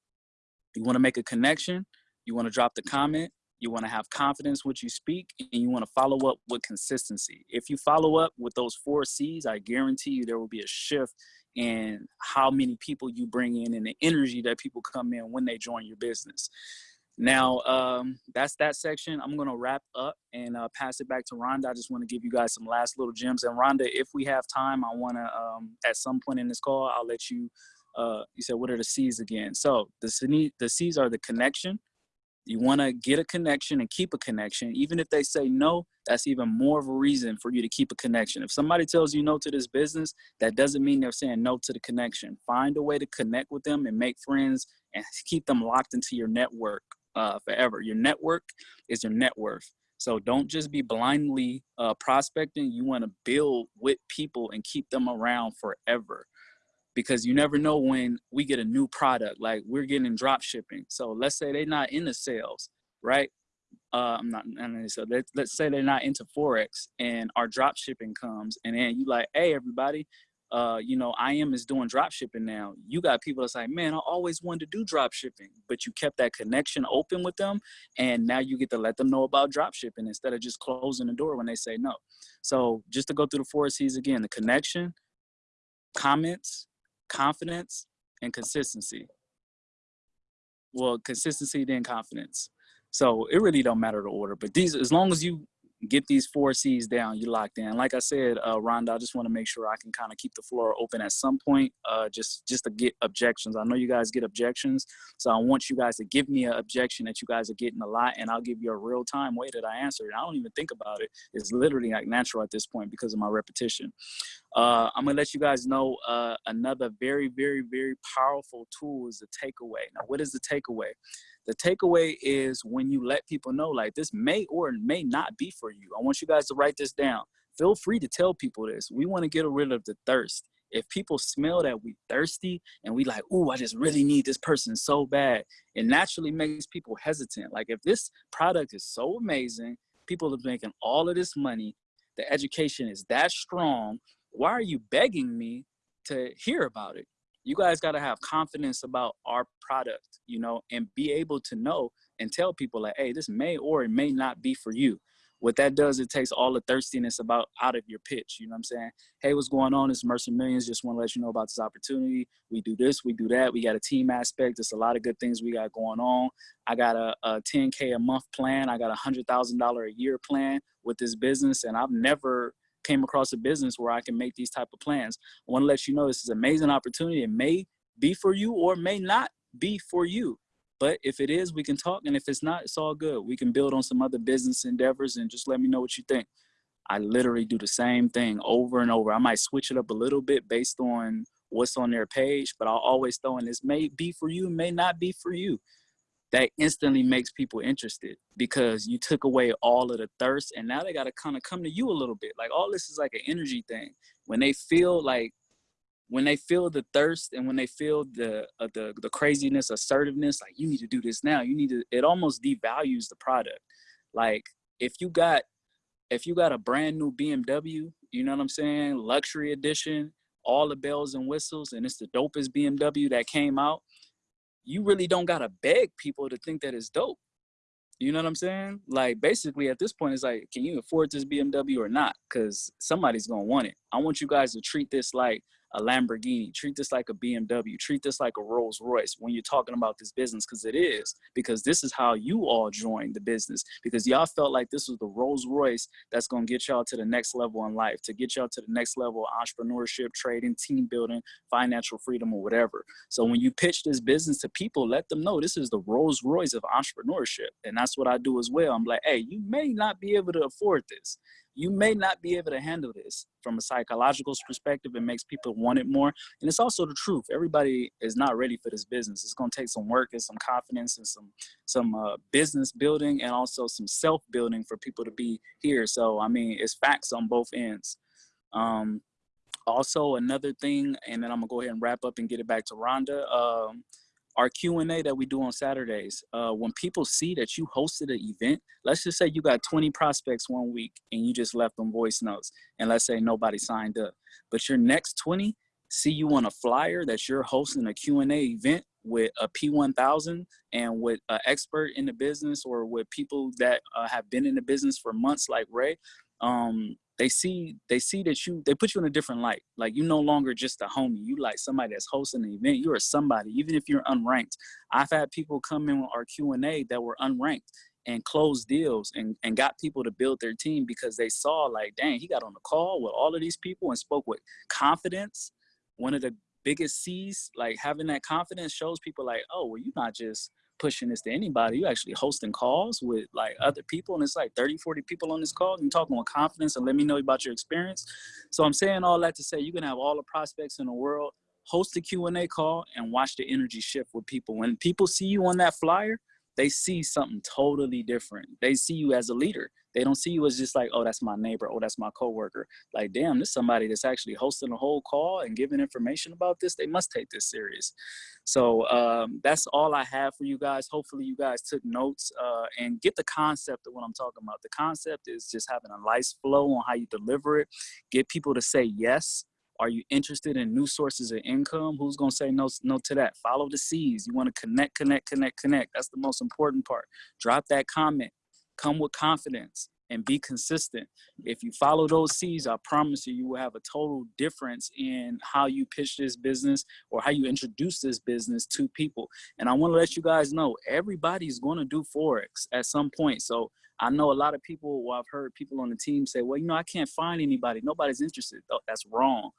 you want to make a connection. You want to drop the comment. You want to have confidence what you speak, and you want to follow up with consistency. If you follow up with those four C's, I guarantee you there will be a shift and how many people you bring in and the energy that people come in when they join your business. Now, um, that's that section. I'm going to wrap up and uh, pass it back to Rhonda. I just want to give you guys some last little gems. And Rhonda, if we have time, I want to, um, at some point in this call, I'll let you, uh, you said, what are the C's again? So the, the C's are the connection. You want to get a connection and keep a connection. Even if they say no, that's even more of a reason for you to keep a connection. If somebody tells you no to this business, that doesn't mean they're saying no to the connection. Find a way to connect with them and make friends and keep them locked into your network uh, forever. Your network is your net worth. So don't just be blindly uh, prospecting. You want to build with people and keep them around forever because you never know when we get a new product like we're getting drop shipping so let's say they're not into sales right uh, i'm not so let, let's say they're not into forex and our drop shipping comes and then you like hey everybody uh, you know, IM is doing drop shipping now. You got people that's like, man, I always wanted to do drop shipping, but you kept that connection open with them. And now you get to let them know about drop shipping instead of just closing the door when they say no. So just to go through the four C's again, the connection, comments, confidence and consistency. Well, consistency then confidence. So it really don't matter the order, but these, as long as you get these four C's down, you locked in. Like I said, uh, Rhonda, I just want to make sure I can kind of keep the floor open at some point, uh, just just to get objections. I know you guys get objections, so I want you guys to give me an objection that you guys are getting a lot, and I'll give you a real time way that I answer it. I don't even think about it. It's literally like natural at this point because of my repetition. Uh, I'm gonna let you guys know uh, another very, very, very powerful tool is the takeaway. Now, what is the takeaway? The takeaway is when you let people know, like this may or may not be for you. I want you guys to write this down. Feel free to tell people this. We want to get rid of the thirst. If people smell that we thirsty and we like, oh, I just really need this person so bad, it naturally makes people hesitant. Like if this product is so amazing, people are making all of this money, the education is that strong, why are you begging me to hear about it? You guys got to have confidence about our product, you know, and be able to know and tell people like, hey, this may or it may not be for you. What that does, it takes all the thirstiness about out of your pitch. You know what I'm saying? Hey, what's going on? It's Mercer Millions. Just want to let you know about this opportunity. We do this, we do that. We got a team aspect. There's a lot of good things we got going on. I got a, a 10K a month plan. I got a $100,000 a year plan with this business. And I've never came across a business where I can make these type of plans. I want to let you know this is an amazing opportunity. It may be for you or may not be for you. But if it is, we can talk. And if it's not, it's all good. We can build on some other business endeavors and just let me know what you think. I literally do the same thing over and over. I might switch it up a little bit based on what's on their page, but I'll always throw in this may be for you, may not be for you that instantly makes people interested because you took away all of the thirst and now they got to kind of come to you a little bit. Like all this is like an energy thing. When they feel like when they feel the thirst and when they feel the uh, the the craziness assertiveness like you need to do this now. You need to it almost devalues the product. Like if you got if you got a brand new BMW you know what I'm saying? Luxury edition all the bells and whistles and it's the dopest BMW that came out you really don't gotta beg people to think that it's dope. You know what I'm saying? Like basically at this point, it's like, can you afford this BMW or not? Because somebody's gonna want it. I want you guys to treat this like a Lamborghini, treat this like a BMW, treat this like a Rolls Royce when you're talking about this business, because it is, because this is how you all joined the business, because y'all felt like this was the Rolls Royce that's gonna get y'all to the next level in life, to get y'all to the next level of entrepreneurship, trading, team building, financial freedom, or whatever. So when you pitch this business to people, let them know this is the Rolls Royce of entrepreneurship. And that's what I do as well. I'm like, hey, you may not be able to afford this you may not be able to handle this from a psychological perspective. It makes people want it more. And it's also the truth. Everybody is not ready for this business. It's going to take some work and some confidence and some, some uh, business building and also some self building for people to be here. So, I mean, it's facts on both ends. Um, also, another thing, and then I'm gonna go ahead and wrap up and get it back to Rhonda. Um, our Q&A that we do on Saturdays, uh, when people see that you hosted an event, let's just say you got 20 prospects one week and you just left them voice notes and let's say nobody signed up, but your next 20 see you on a flyer that you're hosting a Q&A event with a P1000 and with an expert in the business or with people that uh, have been in the business for months like Ray, um, they see they see that you they put you in a different light. Like you no longer just a homie. You like somebody that's hosting an event. You're somebody. Even if you're unranked. I've had people come in with our q&a that were unranked and closed deals and, and got people to build their team because they saw like dang he got on the call with all of these people and spoke with confidence. One of the biggest c's like having that confidence shows people like oh well you're not just pushing this to anybody. You actually hosting calls with like other people and it's like 30, 40 people on this call. you're talking with confidence and let me know about your experience. So I'm saying all that to say you can have all the prospects in the world, host a Q&A call and watch the energy shift with people. When people see you on that flyer, they see something totally different. They see you as a leader. They don't see you as just like, oh, that's my neighbor. Oh, that's my coworker. Like, damn, this somebody that's actually hosting a whole call and giving information about this. They must take this serious. So um, that's all I have for you guys. Hopefully you guys took notes uh, and get the concept of what I'm talking about. The concept is just having a nice flow on how you deliver it. Get people to say yes are you interested in new sources of income? Who's gonna say no, no to that? Follow the C's. You wanna connect, connect, connect, connect. That's the most important part. Drop that comment, come with confidence and be consistent. If you follow those C's, I promise you, you will have a total difference in how you pitch this business or how you introduce this business to people. And I wanna let you guys know, everybody's gonna do Forex at some point. So I know a lot of people, well, I've heard people on the team say, well, you know, I can't find anybody. Nobody's interested. That's wrong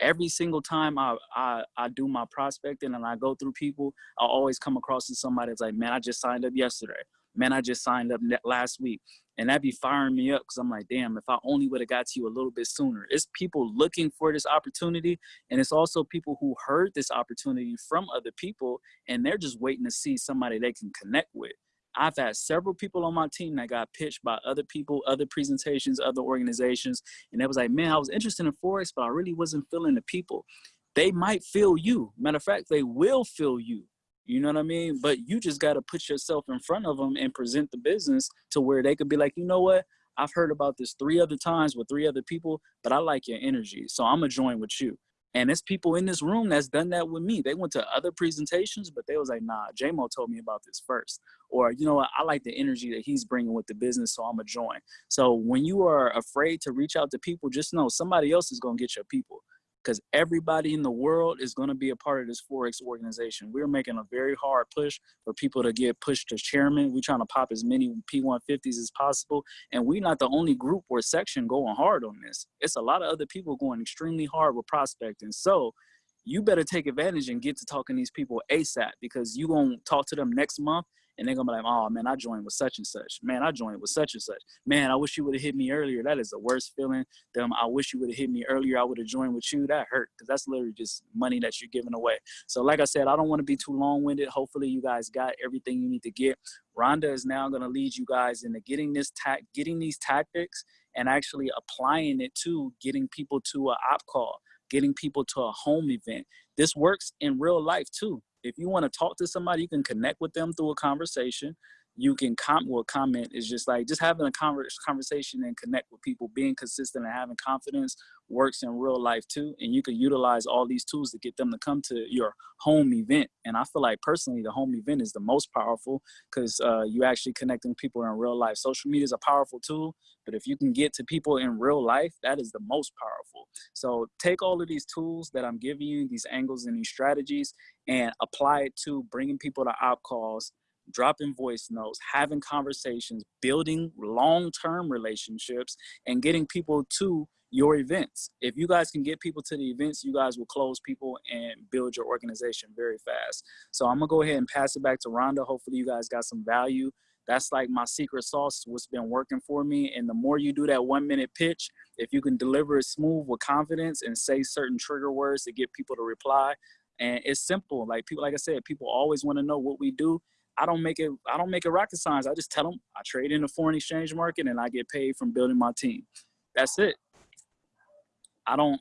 every single time I, I, I do my prospecting and I go through people, I always come across to somebody that's like, man, I just signed up yesterday. Man, I just signed up last week. And that be firing me up because I'm like, damn, if I only would have got to you a little bit sooner. It's people looking for this opportunity. And it's also people who heard this opportunity from other people and they're just waiting to see somebody they can connect with. I've had several people on my team that got pitched by other people, other presentations, other organizations, and it was like, man, I was interested in Forex, but I really wasn't feeling the people. They might feel you. Matter of fact, they will feel you. You know what I mean? But you just got to put yourself in front of them and present the business to where they could be like, you know what? I've heard about this three other times with three other people, but I like your energy. So I'm going to join with you. And there's people in this room that's done that with me. They went to other presentations, but they was like, nah, JMO told me about this first. Or, you know what, I like the energy that he's bringing with the business, so I'm going to join. So when you are afraid to reach out to people, just know somebody else is going to get your people because everybody in the world is going to be a part of this Forex organization. We're making a very hard push for people to get pushed to chairman. We're trying to pop as many P150s as possible. And we're not the only group or section going hard on this. It's a lot of other people going extremely hard with prospecting. So you better take advantage and get to talking to these people ASAP because you going to talk to them next month and they're gonna be like, oh man, I joined with such and such. Man, I joined with such and such. Man, I wish you would have hit me earlier. That is the worst feeling. Them, I wish you would have hit me earlier. I would have joined with you. That hurt because that's literally just money that you're giving away. So like I said, I don't want to be too long-winded. Hopefully you guys got everything you need to get. Rhonda is now gonna lead you guys into getting this tac, getting these tactics and actually applying it to getting people to an op call, getting people to a home event. This works in real life too if you want to talk to somebody, you can connect with them through a conversation you can comment well comment is just like just having a conversation and connect with people. Being consistent and having confidence works in real life too and you can utilize all these tools to get them to come to your home event and i feel like personally the home event is the most powerful because uh, you actually connecting people in real life. Social media is a powerful tool but if you can get to people in real life that is the most powerful. So take all of these tools that i'm giving you these angles and these strategies and apply it to bringing people to op calls dropping voice notes, having conversations, building long-term relationships, and getting people to your events. If you guys can get people to the events, you guys will close people and build your organization very fast. So I'm gonna go ahead and pass it back to Rhonda. Hopefully you guys got some value. That's like my secret sauce, what's been working for me. And the more you do that one minute pitch, if you can deliver it smooth with confidence and say certain trigger words to get people to reply, and it's simple. Like people, like I said, people always wanna know what we do I don't make it. I don't make it rocket science. I just tell them I trade in the foreign exchange market and I get paid from building my team. That's it. I don't.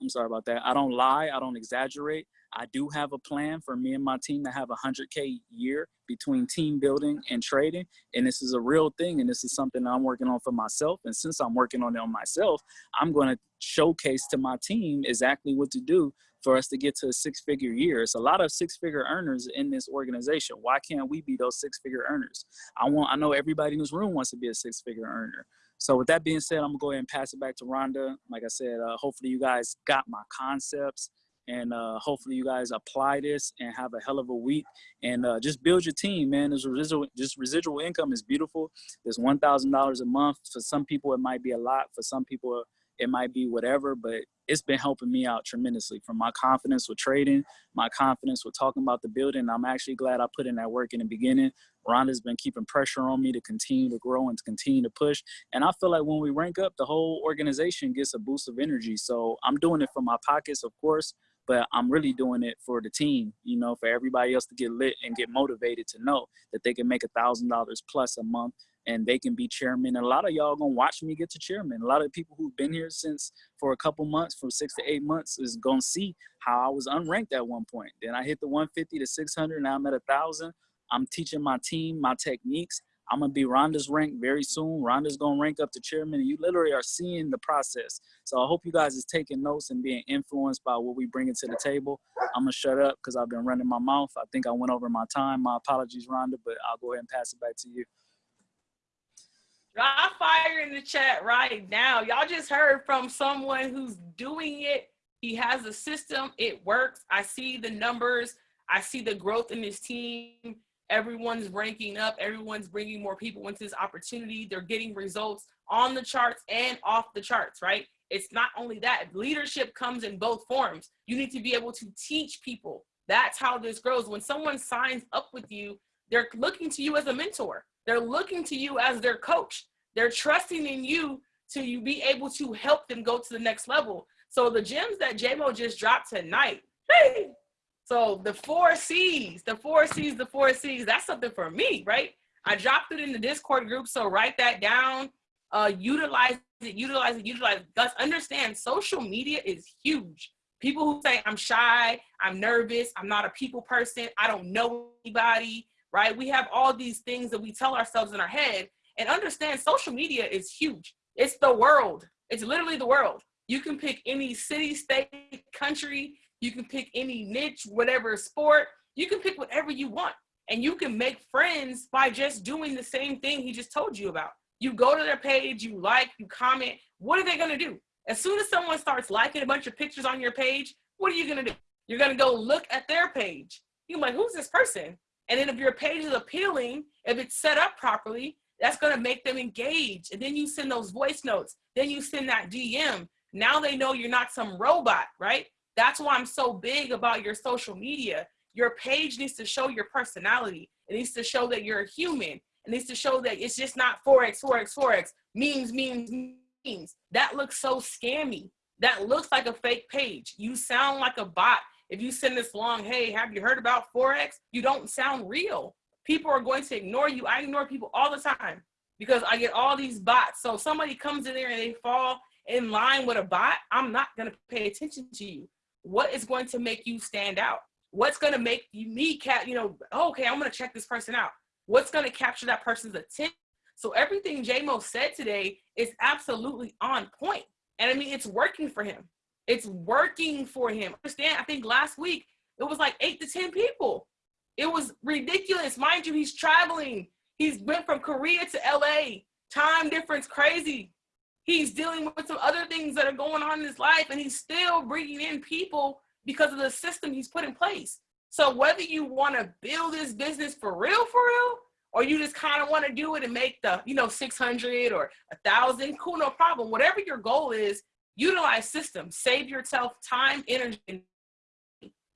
I'm sorry about that. I don't lie. I don't exaggerate. I do have a plan for me and my team to have a 100K year between team building and trading. And this is a real thing. And this is something I'm working on for myself. And since I'm working on it on myself, I'm going to showcase to my team exactly what to do for us to get to a six figure year. It's a lot of six figure earners in this organization. Why can't we be those six figure earners? I want, I know everybody in this room wants to be a six figure earner. So with that being said, I'm gonna go ahead and pass it back to Rhonda. Like I said, uh, hopefully you guys got my concepts and uh, hopefully you guys apply this and have a hell of a week and uh, just build your team, man. This residual, just residual income is beautiful. There's one thousand dollars a month. For some people, it might be a lot. For some people, it might be whatever. But it's been helping me out tremendously from my confidence with trading, my confidence with talking about the building. I'm actually glad I put in that work in the beginning. Rhonda's been keeping pressure on me to continue to grow and to continue to push. And I feel like when we rank up, the whole organization gets a boost of energy. So I'm doing it for my pockets, of course, but I'm really doing it for the team, you know, for everybody else to get lit and get motivated to know that they can make a thousand dollars plus a month and they can be chairman. And a lot of y'all gonna watch me get to chairman. A lot of people who've been here since for a couple months, from six to eight months, is gonna see how I was unranked at one point. Then I hit the 150 to 600, now I'm at a thousand. I'm teaching my team my techniques. I'm gonna be Rhonda's rank very soon. Rhonda's gonna rank up to chairman, and you literally are seeing the process. So I hope you guys is taking notes and being influenced by what we bring to the table. I'm gonna shut up because I've been running my mouth. I think I went over my time. My apologies, Rhonda, but I'll go ahead and pass it back to you. Drop fire in the chat right now. Y'all just heard from someone who's doing it. He has a system. It works. I see the numbers. I see the growth in his team everyone's ranking up everyone's bringing more people into this opportunity they're getting results on the charts and off the charts right it's not only that leadership comes in both forms you need to be able to teach people that's how this grows when someone signs up with you they're looking to you as a mentor they're looking to you as their coach they're trusting in you to you be able to help them go to the next level so the gems that jmo just dropped tonight hey so the four C's, the four C's, the four C's, that's something for me, right? I dropped it in the Discord group, so write that down, uh, utilize it, utilize it, utilize it. Understand social media is huge. People who say, I'm shy, I'm nervous, I'm not a people person, I don't know anybody, right? We have all these things that we tell ourselves in our head and understand social media is huge. It's the world. It's literally the world. You can pick any city, state, country, you can pick any niche, whatever sport. You can pick whatever you want. And you can make friends by just doing the same thing he just told you about. You go to their page, you like, you comment. What are they going to do? As soon as someone starts liking a bunch of pictures on your page, what are you going to do? You're going to go look at their page. You're like, who's this person? And then if your page is appealing, if it's set up properly, that's going to make them engage. And then you send those voice notes. Then you send that DM. Now they know you're not some robot, right? That's why I'm so big about your social media. Your page needs to show your personality. It needs to show that you're a human. It needs to show that it's just not Forex, Forex, Forex, memes, memes, memes. That looks so scammy. That looks like a fake page. You sound like a bot. If you send this long, hey, have you heard about Forex? You don't sound real. People are going to ignore you. I ignore people all the time because I get all these bots. So somebody comes in there and they fall in line with a bot, I'm not going to pay attention to you what is going to make you stand out? What's going to make you me cat, you know, okay, I'm going to check this person out. What's going to capture that person's attention? So everything JMO said today is absolutely on point. And I mean, it's working for him. It's working for him. Understand? I think last week it was like eight to 10 people. It was ridiculous. Mind you, he's traveling. He's went from Korea to LA. Time difference crazy. He's dealing with some other things that are going on in his life, and he's still bringing in people because of the system he's put in place. So whether you want to build this business for real, for real, or you just kind of want to do it and make the, you know, 600 or a thousand, cool, no problem. Whatever your goal is, utilize systems, save yourself time, energy,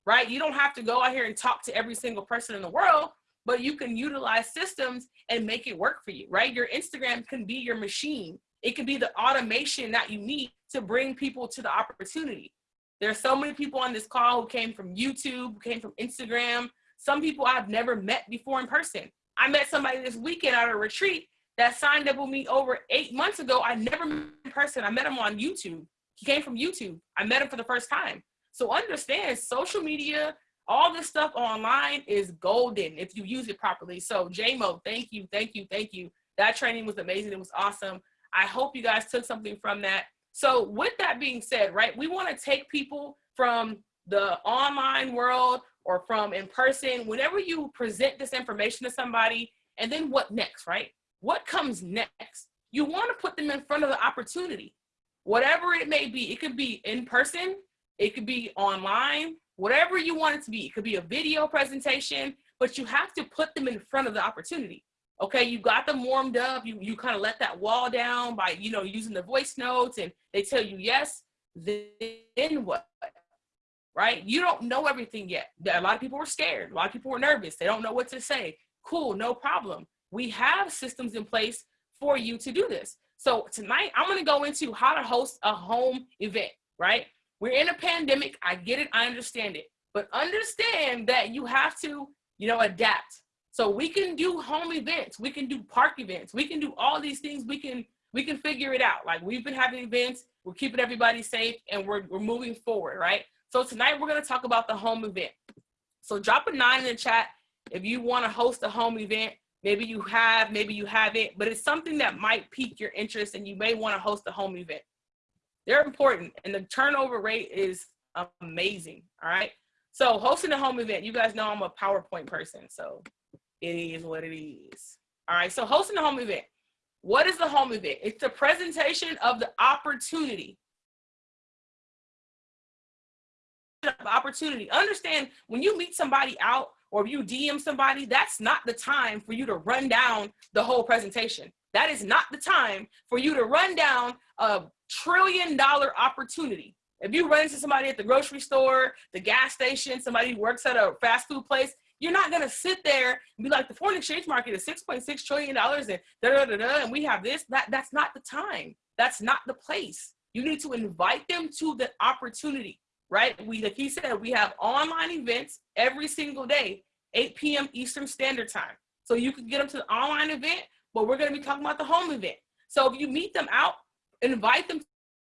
right? You don't have to go out here and talk to every single person in the world, but you can utilize systems and make it work for you, right? Your Instagram can be your machine. It can be the automation that you need to bring people to the opportunity. There are so many people on this call who came from YouTube, who came from Instagram. Some people I've never met before in person. I met somebody this weekend at a retreat that signed up with me over eight months ago. I never met in person. I met him on YouTube. He came from YouTube. I met him for the first time. So understand social media, all this stuff online is golden if you use it properly. So JMO, thank you, thank you, thank you. That training was amazing. It was awesome. I hope you guys took something from that. So with that being said, right, we want to take people from the online world or from in person, whenever you present this information to somebody, and then what next, right? What comes next? you want to put them in front of the opportunity, whatever it may be. It could be in person, it could be online, whatever you want it to be. It could be a video presentation, but you have to put them in front of the opportunity. Okay, you got them warmed up. You you kind of let that wall down by you know using the voice notes, and they tell you yes. Then what? Right? You don't know everything yet. A lot of people were scared. A lot of people were nervous. They don't know what to say. Cool, no problem. We have systems in place for you to do this. So tonight I'm to go into how to host a home event. Right? We're in a pandemic. I get it. I understand it. But understand that you have to, you know, adapt so we can do home events, we can do park events, we can do all these things. We can we can figure it out. Like we've been having events, we're keeping everybody safe, and we're we're moving forward, right? So tonight we're gonna talk about the home event. So drop a nine in the chat if you want to host a home event. Maybe you have, maybe you haven't, but it's something that might pique your interest, and you may want to host a home event. They're important, and the turnover rate is amazing. All right. So hosting a home event, you guys know I'm a PowerPoint person, so it is what it is. All right, so hosting a home event. What is the home event? It's the presentation of the opportunity. Opportunity. Understand when you meet somebody out or you DM somebody, that's not the time for you to run down the whole presentation. That is not the time for you to run down a trillion dollar opportunity. If you run into somebody at the grocery store, the gas station, somebody who works at a fast food place, you're not gonna sit there and be like, the foreign exchange market is 6.6 trillion dollars and da da da da, and we have this. That that's not the time. That's not the place. You need to invite them to the opportunity, right? We like he said, we have online events every single day, 8 p.m. Eastern Standard Time. So you can get them to the online event, but we're gonna be talking about the home event. So if you meet them out, invite them to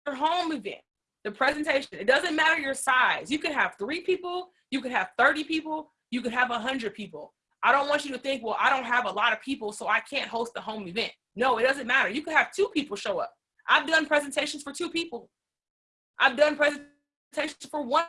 your home event the presentation. It doesn't matter your size. You can have three people, you could have 30 people, you could have 100 people. I don't want you to think, well, I don't have a lot of people, so I can't host a home event. No, it doesn't matter. You could have two people show up. I've done presentations for two people. I've done presentations for one.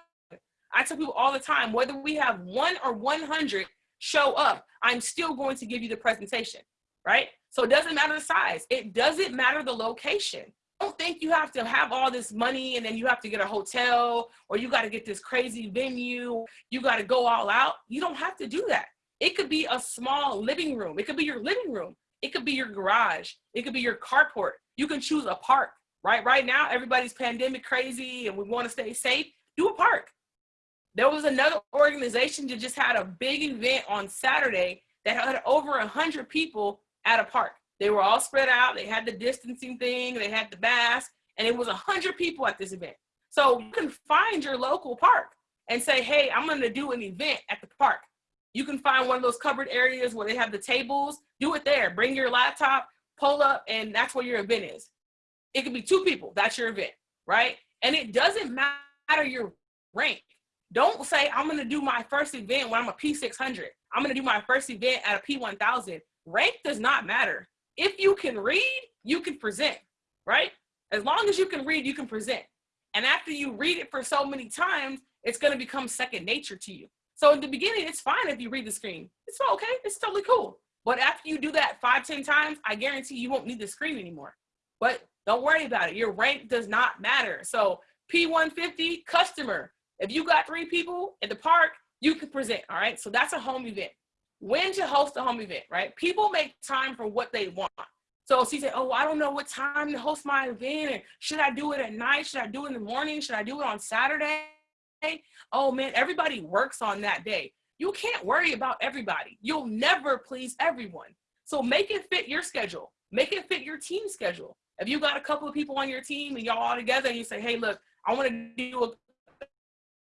I tell people all the time, whether we have one or 100 show up, I'm still going to give you the presentation, right? So it doesn't matter the size. It doesn't matter the location don't think you have to have all this money and then you have to get a hotel or you got to get this crazy venue. You got to go all out. You don't have to do that. It could be a small living room. It could be your living room. It could be your garage. It could be your carport. You can choose a park, right? Right now, everybody's pandemic crazy and we want to stay safe. Do a park. There was another organization that just had a big event on Saturday that had over a hundred people at a park. They were all spread out. They had the distancing thing. They had the mask, and it was a hundred people at this event. So you can find your local park and say, "Hey, I'm going to do an event at the park." You can find one of those covered areas where they have the tables. Do it there. Bring your laptop, pull up, and that's where your event is. It could be two people. That's your event, right? And it doesn't matter your rank. Don't say I'm going to do my first event when I'm a P600. I'm going to do my first event at a P1000. Rank does not matter if you can read, you can present, right? As long as you can read, you can present. And after you read it for so many times, it's going to become second nature to you. So in the beginning, it's fine if you read the screen. It's okay. It's totally cool. But after you do that five, ten times, I guarantee you won't need the screen anymore. But don't worry about it. Your rank does not matter. So P150 customer. If you got three people at the park, you can present. All right. So that's a home event when to host a home event, right? People make time for what they want. So she said, oh, I don't know what time to host my event. And should I do it at night? Should I do it in the morning? Should I do it on Saturday? Oh man, everybody works on that day. You can't worry about everybody. You'll never please everyone. So make it fit your schedule. Make it fit your team schedule. If you got a couple of people on your team and y'all all together and you say, hey, look, I want to do a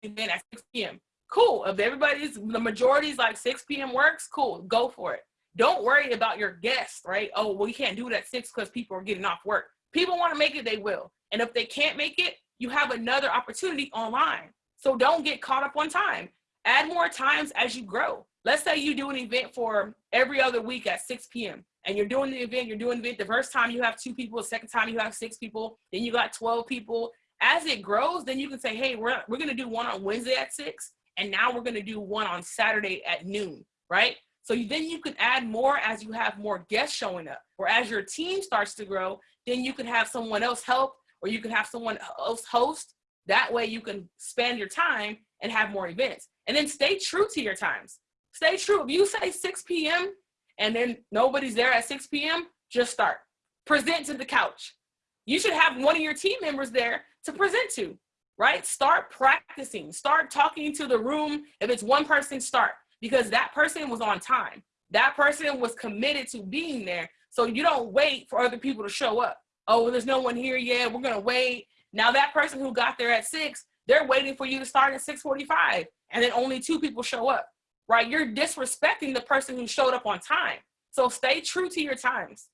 event at 6 p.m. Cool. If everybody's the majority's like 6 p.m. works, cool. Go for it. Don't worry about your guests, right? Oh, well, you can't do it at six because people are getting off work. People want to make it, they will. And if they can't make it, you have another opportunity online. So don't get caught up on time. Add more times as you grow. Let's say you do an event for every other week at 6 p.m. and you're doing the event, you're doing the event. The first time you have two people, the second time you have six people, then you got 12 people. As it grows, then you can say, hey, we're, we're going to do one on Wednesday at six and now we're going to do one on Saturday at noon, right? So you, then you can add more as you have more guests showing up, or as your team starts to grow, then you can have someone else help, or you can have someone else host. That way you can spend your time and have more events. And then stay true to your times. Stay true. If you say 6 p.m. and then nobody's there at 6 p.m., just start. Present to the couch. You should have one of your team members there to present to, right? Start practicing. Start talking to the room. If it's one person, start because that person was on time. That person was committed to being there. So you don't wait for other people to show up. Oh, well, there's no one here yet. We're gonna wait. Now that person who got there at six, they're waiting for you to start at 6:45, and then only two people show up. Right? You're disrespecting the person who showed up on time. So stay true to your times.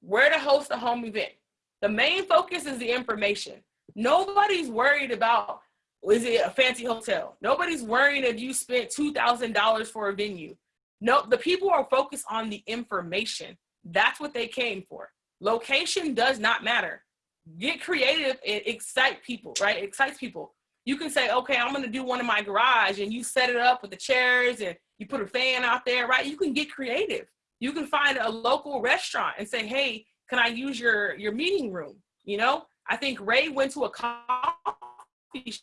Where to host a home event. The main focus is the information. Nobody's worried about is it a fancy hotel? Nobody's worrying if you spent $2,000 for a venue. No, the people are focused on the information. That's what they came for. Location does not matter. Get creative and excite people, right? It excites people. You can say, okay, I'm gonna do one in my garage and you set it up with the chairs and you put a fan out there, right? You can get creative. You can find a local restaurant and say, hey, can I use your, your meeting room? You know, I think Ray went to a coffee shop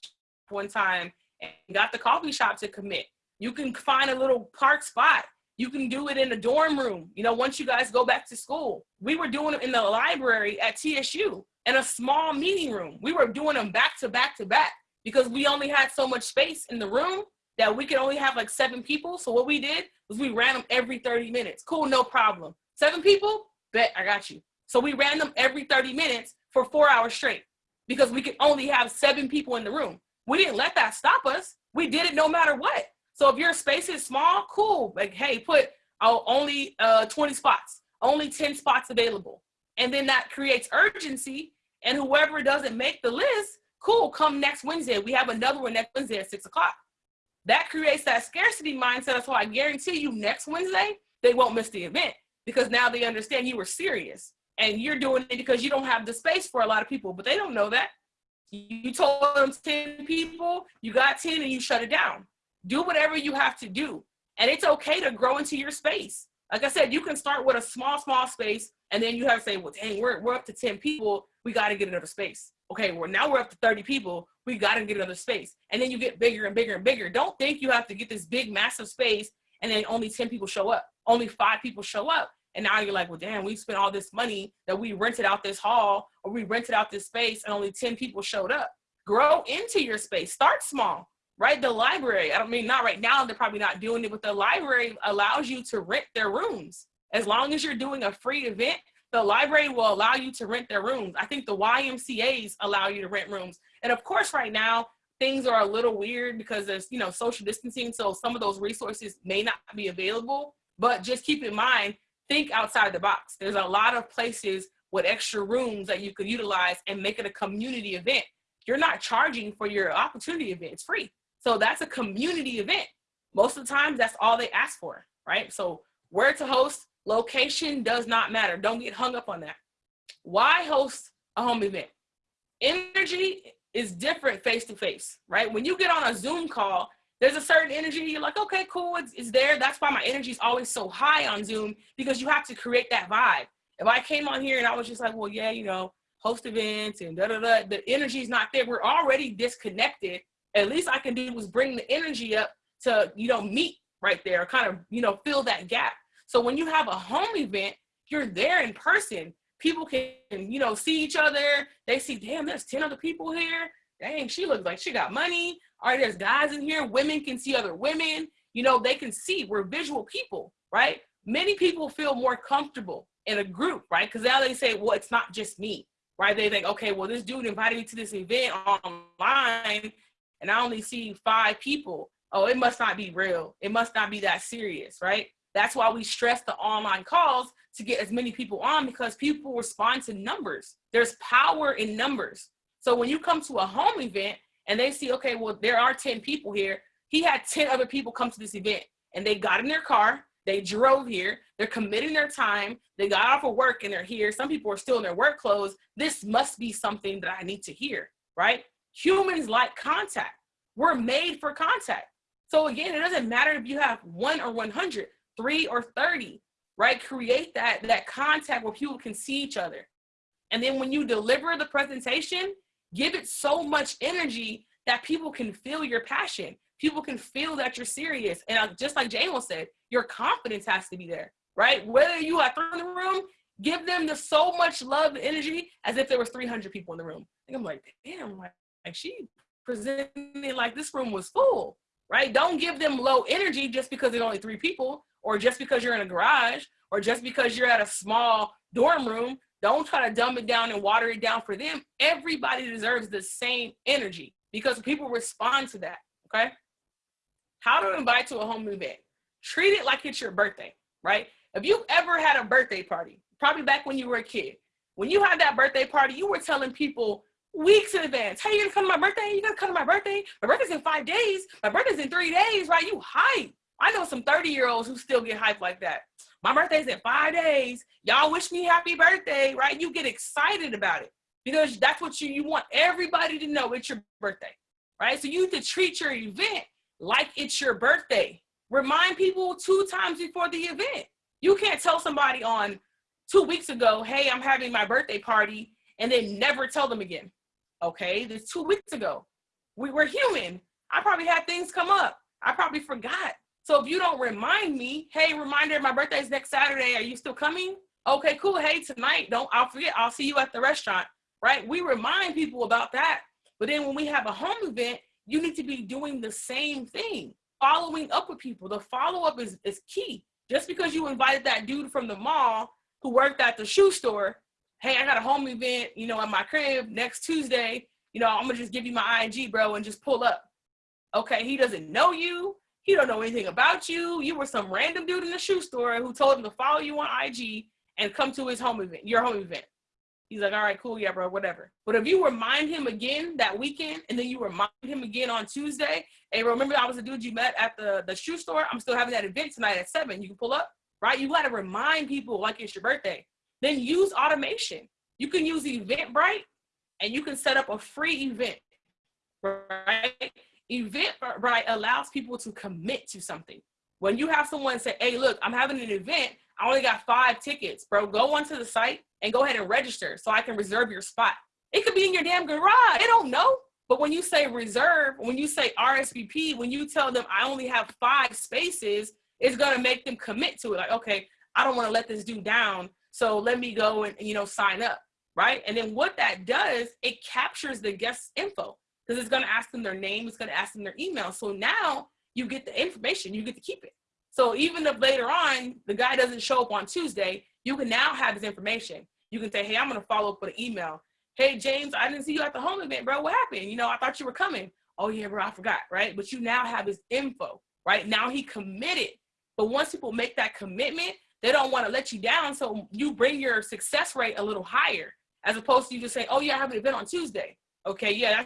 one time and got the coffee shop to commit. You can find a little park spot. You can do it in the dorm room. You know, once you guys go back to school, we were doing it in the library at TSU in a small meeting room. We were doing them back to back to back because we only had so much space in the room that we could only have like seven people. So what we did was we ran them every 30 minutes. Cool, no problem. Seven people? Bet I got you. So we ran them every 30 minutes for four hours straight because we could only have seven people in the room. We didn't let that stop us. We did it no matter what. So if your space is small, cool. Like, hey, put oh, only uh, 20 spots, only 10 spots available. And then that creates urgency. And whoever doesn't make the list, cool, come next Wednesday. We have another one next Wednesday at six o'clock. That creates that scarcity mindset. So I guarantee you next Wednesday, they won't miss the event because now they understand you were serious and you're doing it because you don't have the space for a lot of people, but they don't know that. You told them 10 people, you got 10 and you shut it down. Do whatever you have to do. And it's okay to grow into your space. Like I said, you can start with a small, small space and then you have to say, well, dang, we're, we're up to 10 people. We got to get another space. Okay, well, now we're up to 30 people. We got to get another space. And then you get bigger and bigger and bigger. Don't think you have to get this big, massive space and then only 10 people show up. Only five people show up. And now you're like, well, damn, we spent all this money that we rented out this hall or we rented out this space and only 10 people showed up. Grow into your space. Start small, right? The library, I don't mean not right now, they're probably not doing it, but the library allows you to rent their rooms. As long as you're doing a free event, the library will allow you to rent their rooms. I think the YMCAs allow you to rent rooms. And of course, right now, things are a little weird because there's, you know, social distancing. So some of those resources may not be available, but just keep in mind, think outside the box. There's a lot of places with extra rooms that you could utilize and make it a community event. You're not charging for your opportunity event, it's free. So that's a community event. Most of the times that's all they ask for, right? So where to host, location does not matter. Don't get hung up on that. Why host a home event? Energy is different face to face, right? When you get on a Zoom call, there's a certain energy you're like okay cool it's, it's there that's why my energy is always so high on zoom because you have to create that vibe if i came on here and i was just like well yeah you know host events and da da da the energy is not there we're already disconnected at least i can do was bring the energy up to you know meet right there kind of you know fill that gap so when you have a home event you're there in person people can you know see each other they see damn there's 10 other people here dang she looks like she got money all right, there's guys in here, women can see other women, you know, they can see, we're visual people, right? Many people feel more comfortable in a group, right? Because now they say, well, it's not just me, right? They think, okay, well, this dude invited me to this event online and I only see five people. Oh, it must not be real. It must not be that serious, right? That's why we stress the online calls to get as many people on because people respond to numbers. There's power in numbers. So when you come to a home event, and they see, okay, well, there are 10 people here. He had 10 other people come to this event and they got in their car, they drove here, they're committing their time, they got off of work and they're here. Some people are still in their work clothes. This must be something that I need to hear, right? Humans like contact. We're made for contact. So again, it doesn't matter if you have one or 100, three or 30, right? Create that, that contact where people can see each other. And then when you deliver the presentation, give it so much energy that people can feel your passion. People can feel that you're serious. And just like Jamo said, your confidence has to be there, right? Whether you are in the room, give them the so much love and energy as if there was 300 people in the room. And I'm like, damn, like, like she presented like this room was full, right? Don't give them low energy just because there's only three people or just because you're in a garage or just because you're at a small dorm room. Don't try to dumb it down and water it down for them. Everybody deserves the same energy because people respond to that, okay? How to invite to a home event. Treat it like it's your birthday, right? If you've ever had a birthday party, probably back when you were a kid, when you had that birthday party, you were telling people weeks in advance, hey, you're gonna come to my birthday? You're gonna come to my birthday? My birthday's in five days. My birthday's in three days, right? You hype. I know some 30 year olds who still get hyped like that. My birthday's in five days. Y'all wish me happy birthday, right? You get excited about it because that's what you, you want everybody to know it's your birthday, right? So you need to treat your event like it's your birthday. Remind people two times before the event. You can't tell somebody on two weeks ago, hey, I'm having my birthday party, and then never tell them again. Okay, this two weeks ago. We were human. I probably had things come up. I probably forgot. So if you don't remind me, hey, reminder, my birthday's next Saturday. Are you still coming? Okay, cool. Hey, tonight, don't, I'll forget. I'll see you at the restaurant, right? We remind people about that. But then when we have a home event, you need to be doing the same thing, following up with people. The follow up is, is key. Just because you invited that dude from the mall who worked at the shoe store, hey, I got a home event, you know, at my crib next Tuesday, you know, I'm gonna just give you my IG, bro, and just pull up. Okay, he doesn't know you. He don't know anything about you. You were some random dude in the shoe store who told him to follow you on IG and come to his home event, your home event. He's like, all right, cool, yeah, bro, whatever. But if you remind him again that weekend and then you remind him again on Tuesday, hey, remember I was the dude you met at the, the shoe store? I'm still having that event tonight at seven. You can pull up, right? You gotta remind people like it's your birthday. Then use automation. You can use Eventbrite and you can set up a free event, right? Eventbrite allows people to commit to something. When you have someone say, hey, look, I'm having an event. I only got five tickets, bro. Go onto the site and go ahead and register so I can reserve your spot. It could be in your damn garage. They don't know. But when you say reserve, when you say RSVP, when you tell them I only have five spaces, it's gonna make them commit to it. Like, okay, I don't want to let this dude down, so let me go and you know sign up, right? And then what that does, it captures the guest info because it's gonna ask them their name, it's gonna ask them their email. So now you get the information, you get to keep it. So even if later on the guy doesn't show up on Tuesday, you can now have his information. You can say, hey, I'm gonna follow up with an email. Hey, James, I didn't see you at the home event, bro. What happened? You know, I thought you were coming. Oh yeah, bro, I forgot, right? But you now have his info, right? Now he committed. But once people make that commitment, they don't want to let you down. So you bring your success rate a little higher as opposed to you just saying, oh yeah, I have an event on Tuesday. Okay, yeah,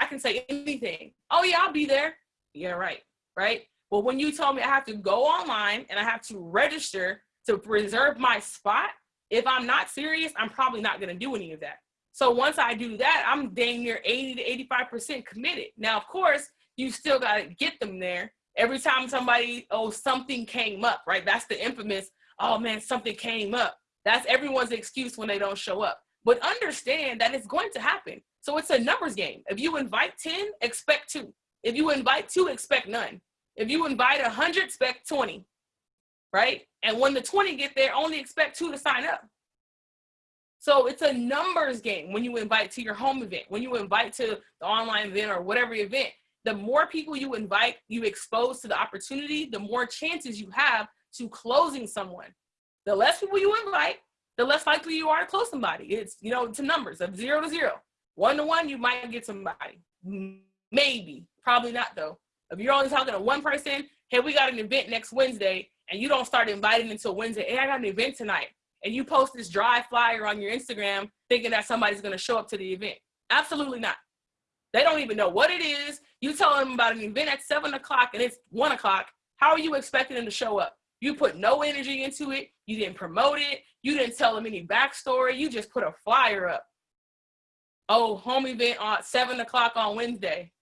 I can say anything. Oh yeah, I'll be there. Yeah, right, right. But when you told me I have to go online and I have to register to reserve my spot, if I'm not serious, I'm probably not going to do any of that. So once I do that, I'm dang near 80 to 85% committed. Now, of course, you still got to get them there. Every time somebody, oh, something came up, right? That's the infamous, oh man, something came up. That's everyone's excuse when they don't show up. But understand that it's going to happen. So it's a numbers game. If you invite 10, expect two. If you invite two, expect none. If you invite 100, expect 20 right? And when the 20 get there, only expect two to sign up. So it's a numbers game when you invite to your home event, when you invite to the online event or whatever event, the more people you invite, you expose to the opportunity, the more chances you have to closing someone. The less people you invite, the less likely you are to close somebody. It's, you know, to numbers of zero to zero. One to one, you might get somebody. Maybe, probably not though. If you're only talking to one person, hey, we got an event next Wednesday, and you don't start inviting until Wednesday, hey, I got an event tonight. And you post this dry flyer on your Instagram thinking that somebody's gonna show up to the event. Absolutely not. They don't even know what it is. You tell them about an event at seven o'clock and it's one o'clock. How are you expecting them to show up? You put no energy into it. You didn't promote it. You didn't tell them any backstory. You just put a flyer up. Oh, home event on seven o'clock on Wednesday.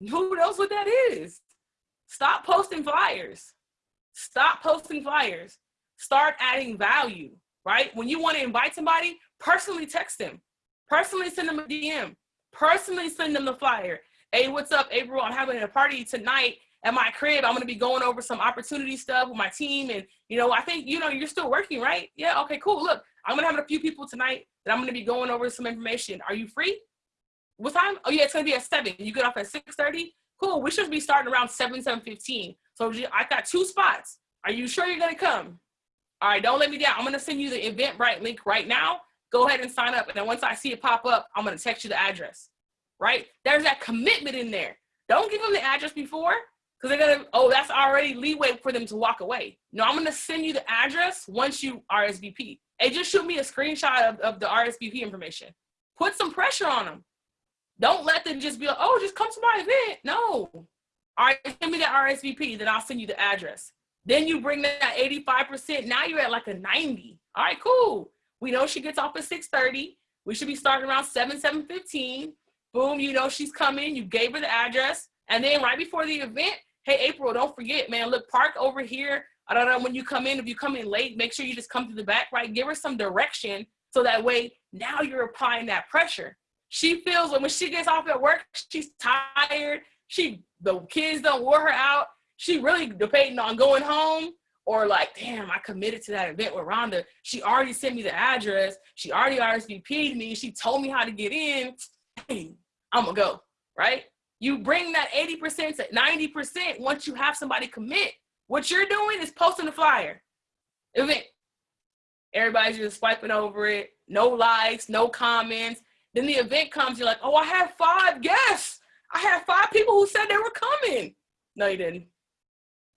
Who knows what that is? Stop posting flyers. Stop posting flyers. Start adding value, right? When you want to invite somebody, personally text them, personally send them a DM, personally send them the flyer. Hey, what's up, April? I'm having a party tonight at my crib. I'm going to be going over some opportunity stuff with my team. And, you know, I think, you know, you're still working, right? Yeah. Okay, cool. Look, I'm going to have a few people tonight that I'm going to be going over some information. Are you free? What time? Oh, yeah, it's going to be at 7. You get off at 6.30? Cool. We should be starting around 7, 7.15. So I got two spots. Are you sure you're going to come? All right, don't let me down. I'm going to send you the Eventbrite link right now. Go ahead and sign up. And then once I see it pop up, I'm going to text you the address, right? There's that commitment in there. Don't give them the address before because they're gonna, oh, that's already leeway for them to walk away. No, I'm gonna send you the address once you RSVP. Hey, just shoot me a screenshot of, of the RSVP information. Put some pressure on them. Don't let them just be like, oh, just come to my event. No. All right, send me the RSVP, then I'll send you the address. Then you bring that 85%. Now you're at like a 90. All right, cool. We know she gets off at 6:30. We should be starting around 7, 7:15. Boom, you know she's coming. You gave her the address. And then right before the event, hey, April, don't forget, man, look, park over here. I don't know when you come in, if you come in late, make sure you just come to the back, right? Give her some direction so that way now you're applying that pressure. She feels when she gets off at work, she's tired. She the kids don't wear her out. She really debating on going home or like, damn, I committed to that event with Rhonda. She already sent me the address. She already RSVP'd me. She told me how to get in. I'm gonna go, right? You bring that 80% to 90% once you have somebody commit. What you're doing is posting a flyer. Event. Everybody's just swiping over it. No likes, no comments. Then the event comes, you're like, oh, I have five guests. I have five people who said they were coming. No, you didn't.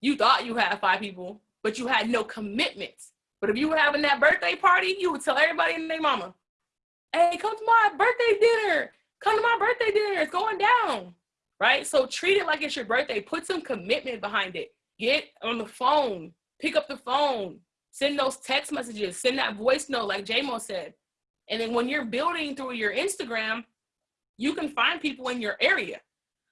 You thought you had five people, but you had no commitments. But if you were having that birthday party, you would tell everybody and their mama, hey, come to my birthday dinner. Come to my birthday dinner. It's going down right? So treat it like it's your birthday. Put some commitment behind it. Get on the phone, pick up the phone, send those text messages, send that voice note like JMO said. And then when you're building through your Instagram, you can find people in your area.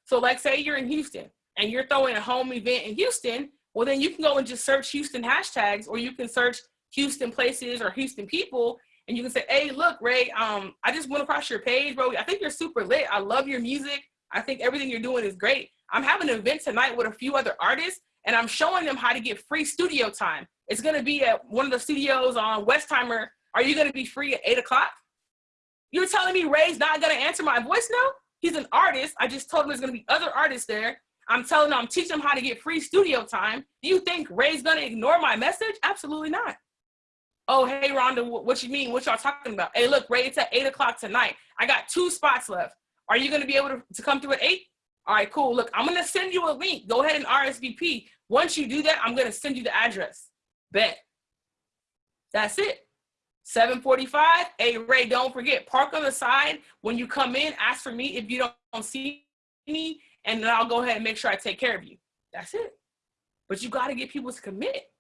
So like say you're in Houston and you're throwing a home event in Houston, well then you can go and just search Houston hashtags or you can search Houston places or Houston people and you can say, hey, look, Ray, um, I just went across your page, bro. I think you're super lit. I love your music. I think everything you're doing is great. I'm having an event tonight with a few other artists and I'm showing them how to get free studio time. It's gonna be at one of the studios on Westheimer. Are you gonna be free at eight o'clock? You're telling me Ray's not gonna answer my voice now? He's an artist. I just told him there's gonna be other artists there. I'm telling him, I'm teaching him how to get free studio time. Do you think Ray's gonna ignore my message? Absolutely not. Oh, hey, Rhonda, what you mean? What y'all talking about? Hey, look, Ray, it's at eight o'clock tonight. I got two spots left. Are you to be able to, to come through at eight? All right, cool. Look, I'm to send you a link. Go ahead and RSVP. Once you do that, I'm going to send you the address. Bet. That's it. 745. Hey, Ray, don't forget, park on the side. When you come in, ask for me if you don't, see me, and then I'll go ahead and make sure I take care of you. That's it. But you got to get people to commit.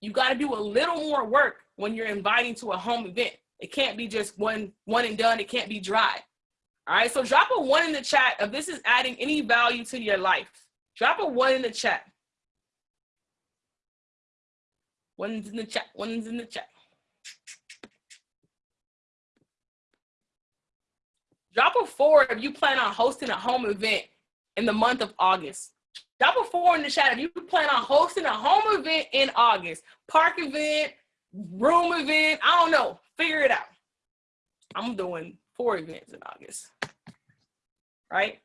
You got to do a little more work when you're inviting to a home event. It can't be just one, one and done. It can't be dry. All right, so drop a one in the chat if this is adding any value to your life. Drop a one in the chat. One's in the chat, one's in the chat. Drop a four if you plan on hosting a home event in the month of August. Drop a four in the chat if you plan on hosting a home event in August. Park event, room event, I don't know. Figure it out. I'm doing four events in August right?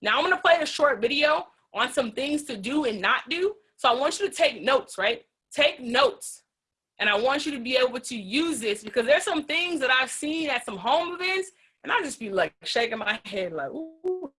Now I'm gonna play a short video on some things to do and not do. So I want you to take notes, right? Take notes. And I want you to be able to use this because there's some things that I've seen at some home events and I just be like shaking my head like, ooh,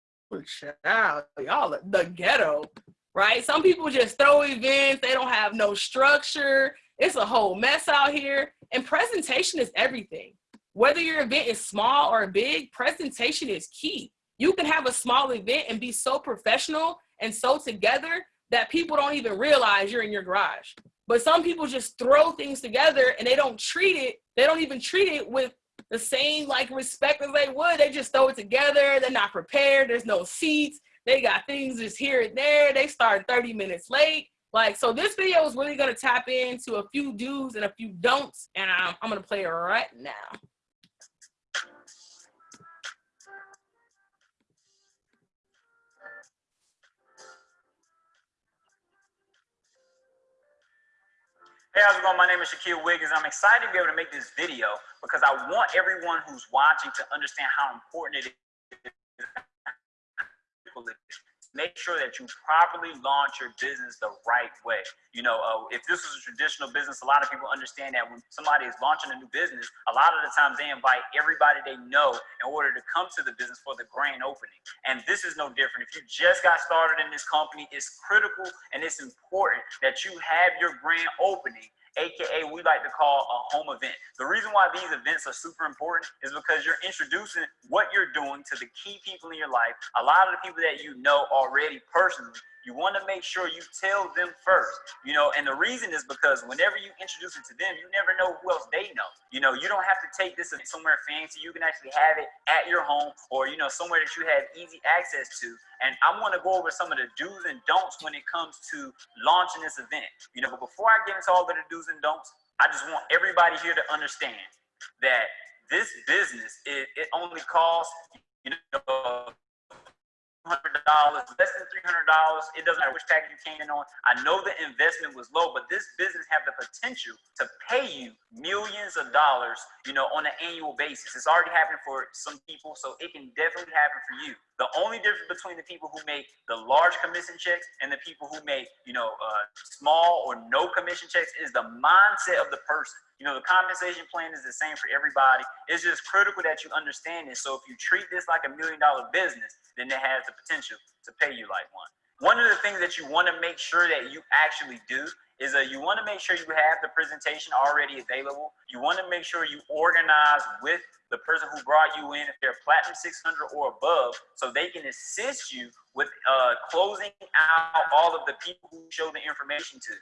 child, y'all the ghetto, right? Some people just throw events, they don't have no structure. It's a whole mess out here. And presentation is everything. Whether your event is small or big, presentation is key. You can have a small event and be so professional and so together that people don't even realize you're in your garage. But some people just throw things together and they don't treat it, they don't even treat it with the same like respect as they would. They just throw it together. They're not prepared. There's no seats. They got things just here and there. They start 30 minutes late. Like, so this video is really gonna tap into a few do's and a few don'ts, and I'm, I'm gonna play it right now. Hey, how's it going? My name is Shaquille Wiggins. I'm excited to be able to make this video because I want everyone who's watching to understand how important it is make sure that you properly launch your business the right way. You know, uh, if this is a traditional business, a lot of people understand that when somebody is launching a new business, a lot of the times they invite everybody they know in order to come to the business for the grand opening. And this is no different. If you just got started in this company, it's critical and it's important that you have your grand opening aka we like to call a home event. The reason why these events are super important is because you're introducing what you're doing to the key people in your life. A lot of the people that you know already personally you want to make sure you tell them first, you know, and the reason is because whenever you introduce it to them, you never know who else they know. You know, you don't have to take this somewhere fancy. You can actually have it at your home or, you know, somewhere that you have easy access to. And I want to go over some of the do's and don'ts when it comes to launching this event. You know, but before I get into all of the do's and don'ts, I just want everybody here to understand that this business, it, it only costs, you know, dollars, less than three hundred dollars. It doesn't matter which package you came in on. I know the investment was low, but this business have the potential to pay you millions of dollars, you know, on an annual basis. It's already happening for some people, so it can definitely happen for you. The only difference between the people who make the large commission checks and the people who make, you know, uh, small or no commission checks is the mindset of the person. You know, the compensation plan is the same for everybody. It's just critical that you understand it. So if you treat this like a million dollar business, then it has the potential to pay you like one. One of the things that you want to make sure that you actually do is that you want to make sure you have the presentation already available. You want to make sure you organize with the person who brought you in if they're platinum 600 or above so they can assist you with uh, closing out all of the people who show the information to.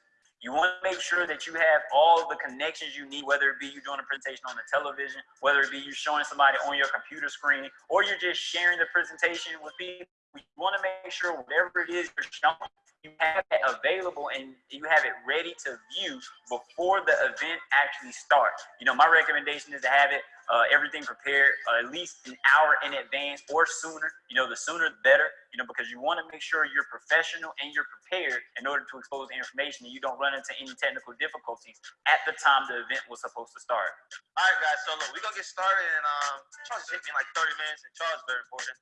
You want to make sure that you have all the connections you need, whether it be you doing a presentation on the television, whether it be you showing somebody on your computer screen, or you're just sharing the presentation with people. You want to make sure whatever it is you're showing, you have it available and you have it ready to view before the event actually starts. You know, my recommendation is to have it uh, everything prepared uh, at least an hour in advance or sooner. You know, the sooner the better, you know, because you want to make sure you're professional and you're prepared in order to expose information and you don't run into any technical difficulties at the time the event was supposed to start. All right, guys, so look, we're going to get started and um, Charles me in like 30 minutes and Charles is very important.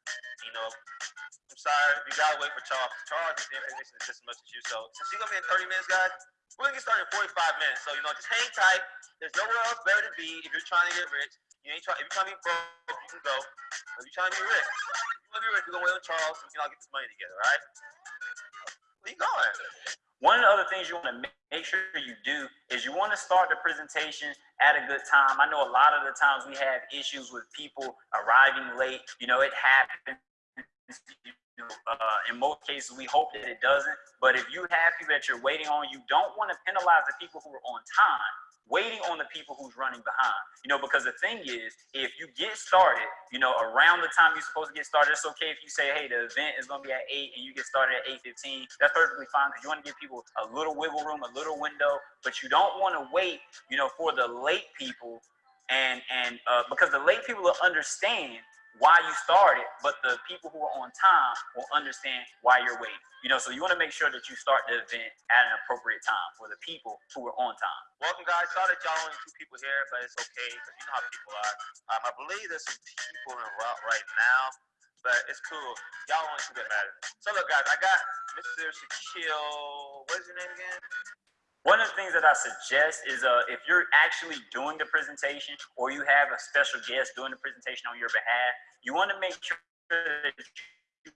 You know, I'm sorry, you got to wait for Charles. Charles is the information just as much as you. So since you're going to be in 30 minutes, guys, we're going to get started in 45 minutes. So, you know, just hang tight. There's nowhere else better to be if you're trying to get rich. You ain't trying. If you're trying to be broke, you can go. If you're trying to be rich, if you want to be rich, we're gonna wait Charles. We can all get this money together, right? Where you going? One of the other things you want to make sure you do is you want to start the presentation at a good time. I know a lot of the times we have issues with people arriving late. You know, it happens. Uh, in most cases, we hope that it doesn't. But if you have people that you're waiting on, you don't want to penalize the people who are on time waiting on the people who's running behind. You know, because the thing is, if you get started, you know, around the time you're supposed to get started, it's okay if you say, hey, the event is gonna be at eight and you get started at 8:15. That's perfectly fine because you want to give people a little wiggle room, a little window, but you don't want to wait, you know, for the late people and and uh, because the late people will understand why you started, but the people who are on time will understand why you're waiting. You know, so you want to make sure that you start the event at an appropriate time for the people who are on time. Welcome, guys. Sorry that y'all only two people here, but it's okay because you know how people are. Um, I believe there's some people in route right now, but it's cool. Y'all only two that matter. So look, guys, I got Mr. Shaquille. What is your name again? One of the things that I suggest is uh, if you're actually doing the presentation or you have a special guest doing the presentation on your behalf, you want to make sure that you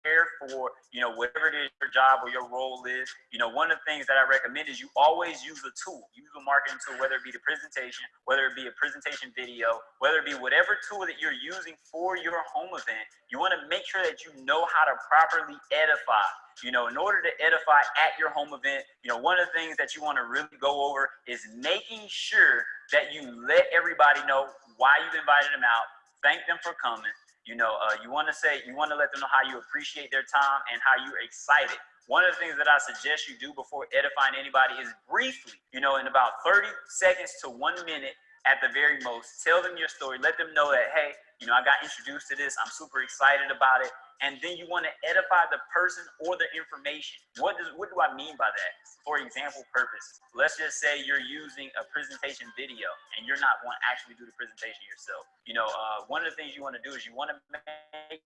prepare for, you know, whatever it is your job or your role is. You know, one of the things that I recommend is you always use a tool, use a marketing tool, whether it be the presentation, whether it be a presentation video, whether it be whatever tool that you're using for your home event. You want to make sure that you know how to properly edify you know, in order to edify at your home event, you know, one of the things that you want to really go over is making sure that you let everybody know why you've invited them out, thank them for coming, You know, uh, you want to say, you want to let them know how you appreciate their time and how you're excited. One of the things that I suggest you do before edifying anybody is briefly, you know, in about 30 seconds to one minute at the very most, tell them your story. Let them know that, hey, you know, I got introduced to this. I'm super excited about it and then you want to edify the person or the information. What does what do I mean by that? For example, purpose. Let's just say you're using a presentation video and you're not want to actually do the presentation yourself. You know, uh, one of the things you want to do is you want to make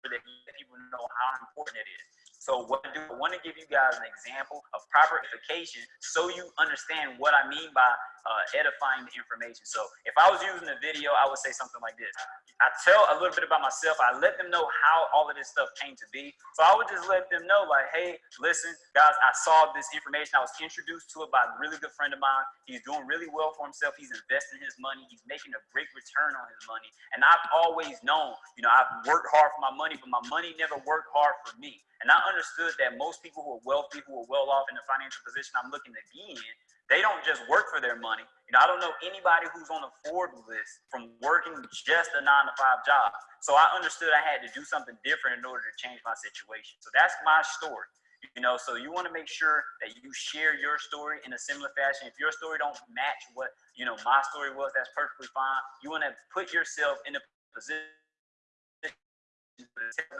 sure that people know how important it is. So what I do, I want to give you guys an example of proper edification so you understand what I mean by uh, edifying the information. So if I was using a video, I would say something like this. I tell a little bit about myself. I let them know how all of this stuff came to be. So I would just let them know like, hey, listen, guys, I saw this information. I was introduced to it by a really good friend of mine. He's doing really well for himself. He's investing his money. He's making a great return on his money. And I've always known, you know, I've worked hard for my money, but my money never worked hard for me. And I understood that most people who are wealthy, who are well off in the financial position I'm looking to be in, they don't just work for their money. You know, I don't know anybody who's on the Forbes list from working just a nine to five job. So I understood I had to do something different in order to change my situation. So that's my story. You know, so you want to make sure that you share your story in a similar fashion. If your story don't match what, you know, my story was, that's perfectly fine. You want to put yourself in a position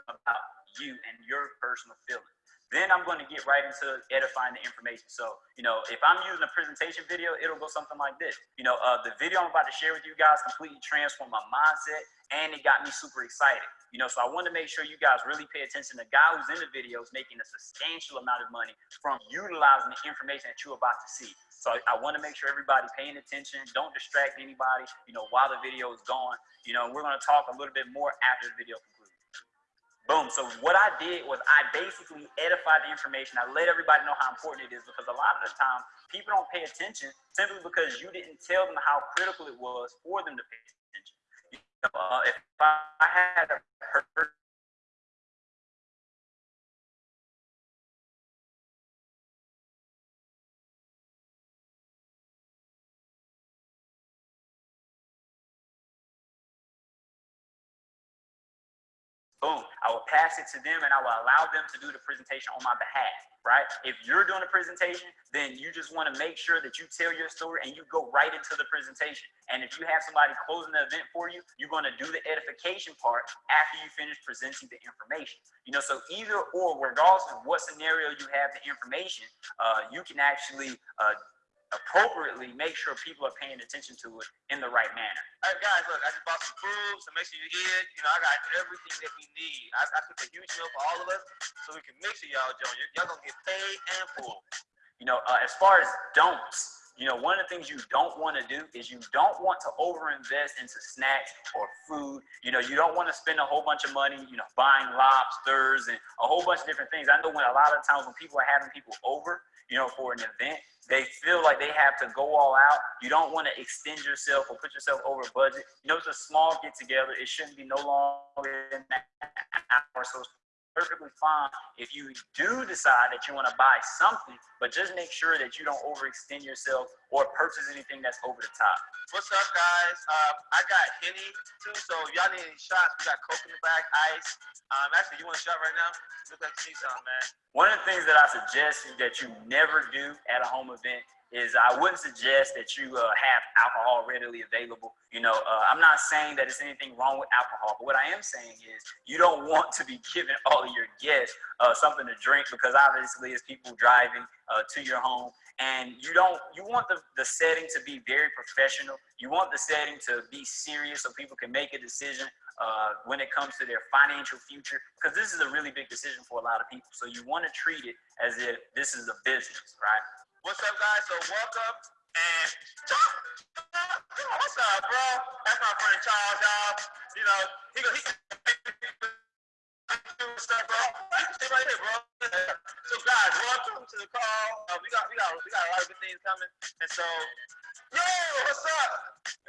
about you and your personal feelings. Then I'm going to get right into edifying the information. So, you know, if I'm using a presentation video, it'll go something like this. You know, uh, the video I'm about to share with you guys completely transformed my mindset and it got me super excited. You know, so I want to make sure you guys really pay attention. The guy who's in the video is making a substantial amount of money from utilizing the information that you're about to see. So I want to make sure everybody paying attention. Don't distract anybody, you know, while the video is going. You know, we're going to talk a little bit more after the video. Boom. So what I did was I basically edified the information. I let everybody know how important it is because a lot of the time people don't pay attention simply because you didn't tell them how critical it was for them to pay attention. You know, uh, if I had heard boom, I will pass it to them and I will allow them to do the presentation on my behalf, right? If you're doing a presentation, then you just want to make sure that you tell your story and you go right into the presentation. And if you have somebody closing the event for you, you're going to do the edification part after you finish presenting the information. You know, so either or, regardless of what scenario you have the information, uh, you can actually uh, appropriately make sure people are paying attention to it in the right manner. All right, guys, look, I just bought some food, so make sure you eat. You know, I got everything that we need. I, I took a huge meal for all of us, so we can make sure y'all join. Y'all gonna get paid and full. You know, uh, as far as don'ts, you know, one of the things you don't want to do is you don't want to overinvest into snacks or food. You know, you don't want to spend a whole bunch of money, you know, buying lobsters and a whole bunch of different things. I know when a lot of times when people are having people over, you know, for an event, they feel like they have to go all out. You don't want to extend yourself or put yourself over budget. You know, it's a small get together. It shouldn't be no longer than an hour. So perfectly fine if you do decide that you want to buy something, but just make sure that you don't overextend yourself or purchase anything that's over the top. What's up, guys? Uh, I got Henny too, so if y'all need any shots, we got Coke in the bag, ice. Um, actually, you want a shot right now? Look like you need something, man. One of the things that I suggest that you never do at a home event is I wouldn't suggest that you uh, have alcohol readily available. You know, uh, I'm not saying that there's anything wrong with alcohol, but what I am saying is you don't want to be giving all of your guests uh, something to drink because obviously it's people driving uh, to your home. And you don't you want the, the setting to be very professional. You want the setting to be serious so people can make a decision uh, when it comes to their financial future because this is a really big decision for a lot of people. So you want to treat it as if this is a business right What's up, guys? So welcome and what's up, bro? That's my friend Charles, y'all. You know, he go he stuff, bro. You right here, bro. So guys, welcome to the call. Uh, we got we got we got a lot of good things coming. And so, yo, what's up?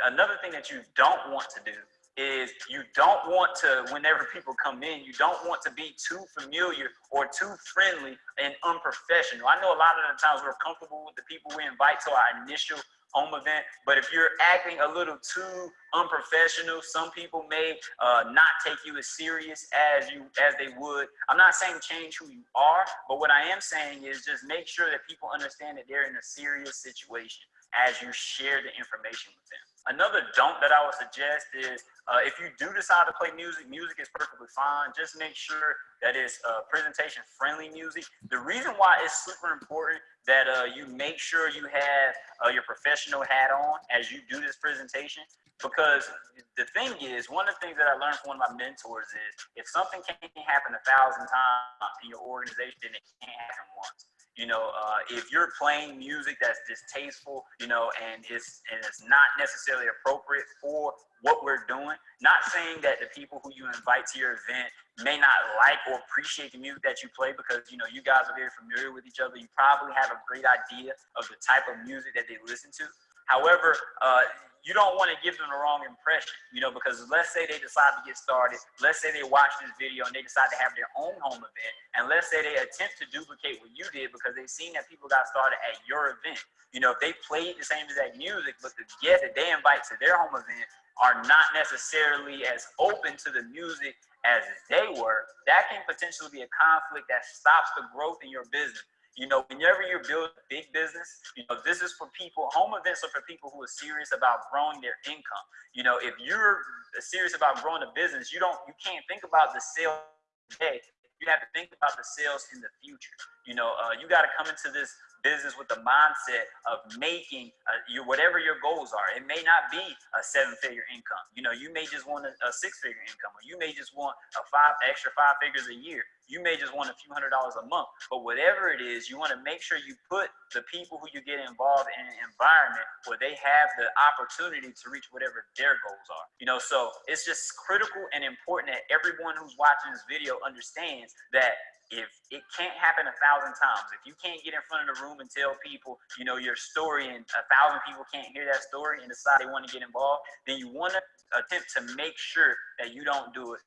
another thing that you don't want to do is you don't want to whenever people come in you don't want to be too familiar or too friendly and unprofessional i know a lot of the times we're comfortable with the people we invite to our initial home event. But if you're acting a little too unprofessional, some people may uh, not take you as serious as you as they would. I'm not saying change who you are, but what I am saying is just make sure that people understand that they're in a serious situation as you share the information with them. Another don't that I would suggest is uh, if you do decide to play music, music is perfectly fine. Just make sure that it's uh, presentation friendly music. The reason why it's super important that uh, you make sure you have uh, your professional hat on as you do this presentation because the thing is, one of the things that I learned from one of my mentors is if something can't happen a thousand times in your organization, then it can't happen once. You know, uh, if you're playing music that's distasteful, you know, and it's and it's not necessarily appropriate for what we're doing. Not saying that the people who you invite to your event may not like or appreciate the music that you play because you know you guys are very familiar with each other. You probably have a great idea of the type of music that they listen to. However, uh, you don't want to give them the wrong impression, you know, because let's say they decide to get started, let's say they watch this video and they decide to have their own home event, and let's say they attempt to duplicate what you did because they've seen that people got started at your event. You know, if they played the same exact music, but the guests that they invite to their home event are not necessarily as open to the music as they were, that can potentially be a conflict that stops the growth in your business. You know, whenever you build a big business, you know, this is for people, home events are for people who are serious about growing their income. You know, if you're serious about growing a business, you don't, you can't think about the sale today. You have to think about the sales in the future. You know, uh, you got to come into this business with the mindset of making uh, your whatever your goals are. It may not be a seven-figure income. You know, you may just want a, a six-figure income, or you may just want a five extra five figures a year. You may just want a few hundred dollars a month. But whatever it is, you want to make sure you put the people who you get involved in an environment where they have the opportunity to reach whatever their goals are. You know, so it's just critical and important that everyone who's watching this video understands that if it can't happen a thousand times, if you can't get in front of the room and tell people, you know, your story and a thousand people can't hear that story and decide they want to get involved, then you want to attempt to make sure that you don't do it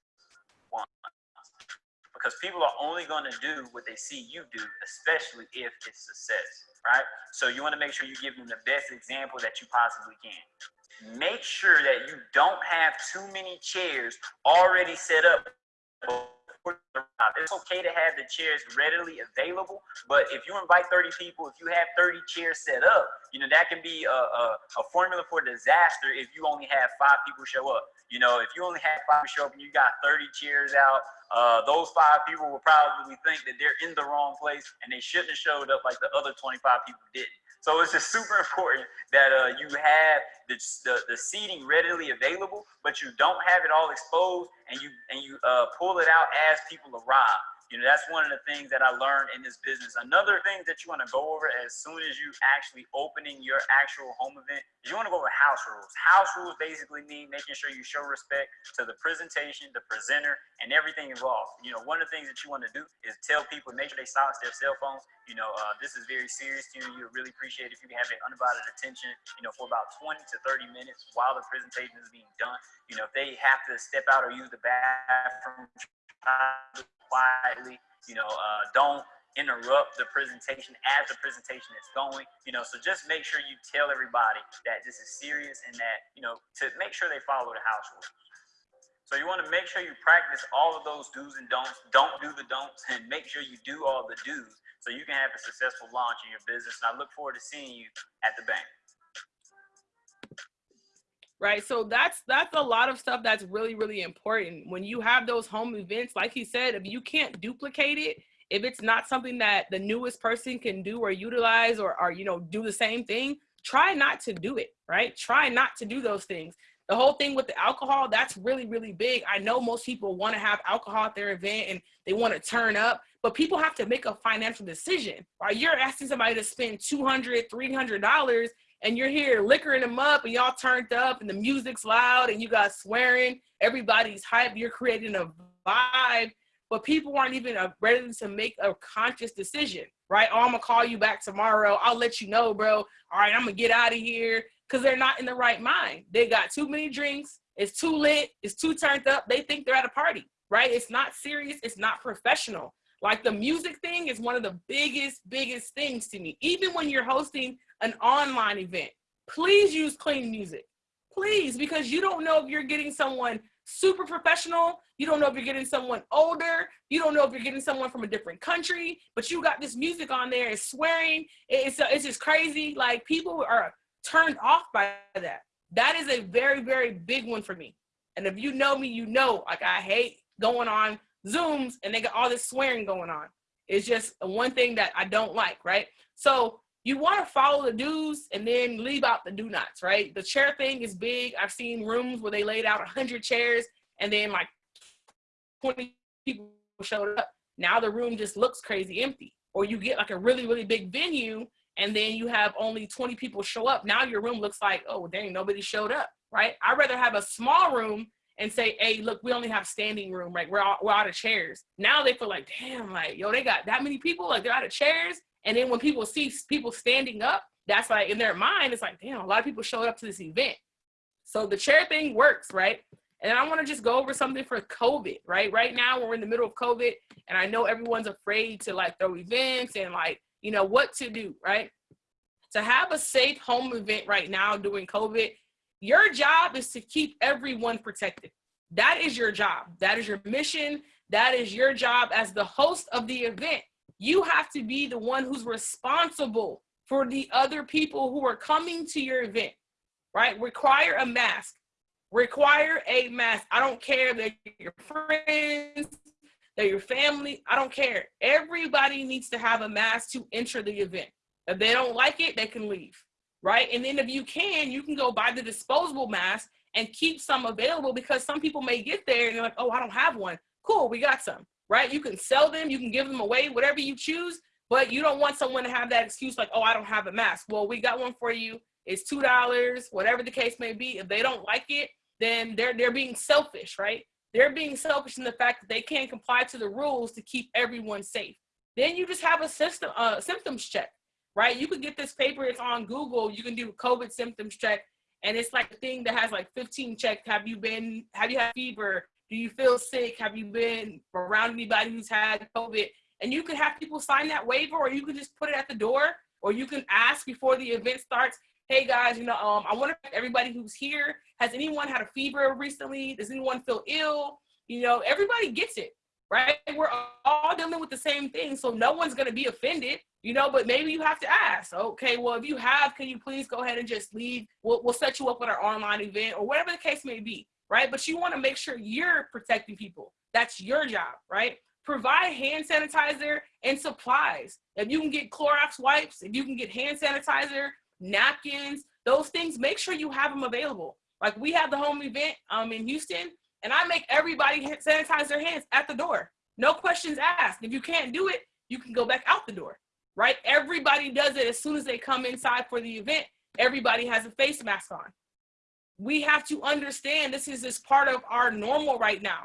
once. Because people are only going to do what they see you do, especially if it's success, right? So you want to make sure you give them the best example that you possibly can. Make sure that you don't have too many chairs already set up it's okay to have the chairs readily available, but if you invite 30 people, if you have 30 chairs set up, you know, that can be a, a, a formula for disaster if you only have five people show up. You know, if you only have five show up and you got 30 chairs out, uh, those five people will probably think that they're in the wrong place and they shouldn't have showed up like the other 25 people didn't. So it's just super important that uh, you have the, the, the, seating readily available, but you don't have it all exposed and you, and you uh, pull it out as people arrive. You know, that's one of the things that I learned in this business. Another thing that you want to go over as soon as you actually opening your actual home event is you want to go over house rules. House rules basically mean making sure you show respect to the presentation, the presenter, and everything involved. You know, one of the things that you want to do is tell people, make sure they silence their cell phones. You know, uh, this is very serious to you. You really appreciate if you can have an undivided attention, you know, for about 20 to 30 minutes while the presentation is being done. You know, if they have to step out or use the bathroom, quietly. You know, uh, don't interrupt the presentation as the presentation is going. You know, so just make sure you tell everybody that this is serious and that you know to make sure they follow the house rules. So you want to make sure you practice all of those do's and don'ts. Don't do the don'ts and make sure you do all the do's so you can have a successful launch in your business. And I look forward to seeing you at the bank right? So that's that's a lot of stuff that's really really important. When you have those home events like he said if you can't duplicate it if it's not something that the newest person can do or utilize or, or you know do the same thing try not to do it right? Try not to do those things. The whole thing with the alcohol that's really really big. I know most people want to have alcohol at their event and they want to turn up but people have to make a financial decision. Right you're asking somebody to spend 200 300 dollars and you're here liquoring them up and y'all turned up and the music's loud and you got swearing, everybody's hype, you're creating a vibe, but people aren't even ready to make a conscious decision, right? Oh, I'm gonna call you back tomorrow. I'll let you know, bro. All right, I'm gonna get out of here because they're not in the right mind. They got too many drinks. It's too lit. It's too turned up. They think they're at a party, right? It's not serious. It's not professional. Like the music thing is one of the biggest, biggest things to me. Even when you're hosting an online event, please use clean music. Please, because you don't know if you're getting someone super professional. You don't know if you're getting someone older. You don't know if you're getting someone from a different country, but you got this music on there. It's swearing. It's, it's just crazy. Like people are turned off by that. That is a very, very big one for me. And if you know me, you know, like I hate going on Zooms and they got all this swearing going on. It's just one thing that I don't like, right? So you want to follow the do's and then leave out the do nots, right? The chair thing is big. I've seen rooms where they laid out 100 chairs and then like 20 people showed up. Now the room just looks crazy empty. Or you get like a really, really big venue and then you have only 20 people show up. Now your room looks like, oh, dang, nobody showed up, right? I'd rather have a small room and say, hey, look, we only have standing room, right? We're, all, we're out of chairs. Now they feel like, damn, like, yo, they got that many people, like they're out of chairs. And then when people see people standing up, that's like in their mind, it's like, damn, a lot of people showed up to this event. So the chair thing works, right? And I want to just go over something for COVID, right? Right now we're in the middle of COVID and I know everyone's afraid to like throw events and like, you know, what to do, right? To have a safe home event right now during COVID, your job is to keep everyone protected. That is your job. That is your mission. That is your job as the host of the event you have to be the one who's responsible for the other people who are coming to your event, right? Require a mask. Require a mask. I don't care that your friends, that your family, I don't care. Everybody needs to have a mask to enter the event. If they don't like it, they can leave, right? And then if you can, you can go buy the disposable mask and keep some available because some people may get there and they're like, oh, I don't have one. Cool, we got some right? You can sell them, you can give them away, whatever you choose, but you don't want someone to have that excuse like, oh, I don't have a mask. Well, we got one for you. It's two dollars, whatever the case may be. If they don't like it, then they're they're being selfish, right? They're being selfish in the fact that they can't comply to the rules to keep everyone safe. Then you just have a system uh, symptoms check, right? You can get this paper. It's on Google. You can do COVID symptoms check, and it's like a thing that has like 15 checks. Have you been? Have you had fever? Do you feel sick? Have you been around anybody who's had COVID? And you can have people sign that waiver, or you can just put it at the door, or you can ask before the event starts. Hey guys, you know, um, I wonder if everybody who's here has anyone had a fever recently? Does anyone feel ill? You know, everybody gets it, right? We're all dealing with the same thing, so no one's gonna be offended, you know. But maybe you have to ask. Okay, well, if you have, can you please go ahead and just leave? We'll, we'll set you up with our online event, or whatever the case may be right? But you want to make sure you're protecting people. That's your job, right? Provide hand sanitizer and supplies. If you can get Clorox wipes, if you can get hand sanitizer, napkins, those things, make sure you have them available. Like we have the home event um, in Houston, and I make everybody sanitize their hands at the door. No questions asked. If you can't do it, you can go back out the door, right? Everybody does it as soon as they come inside for the event. Everybody has a face mask on we have to understand this is just part of our normal right now.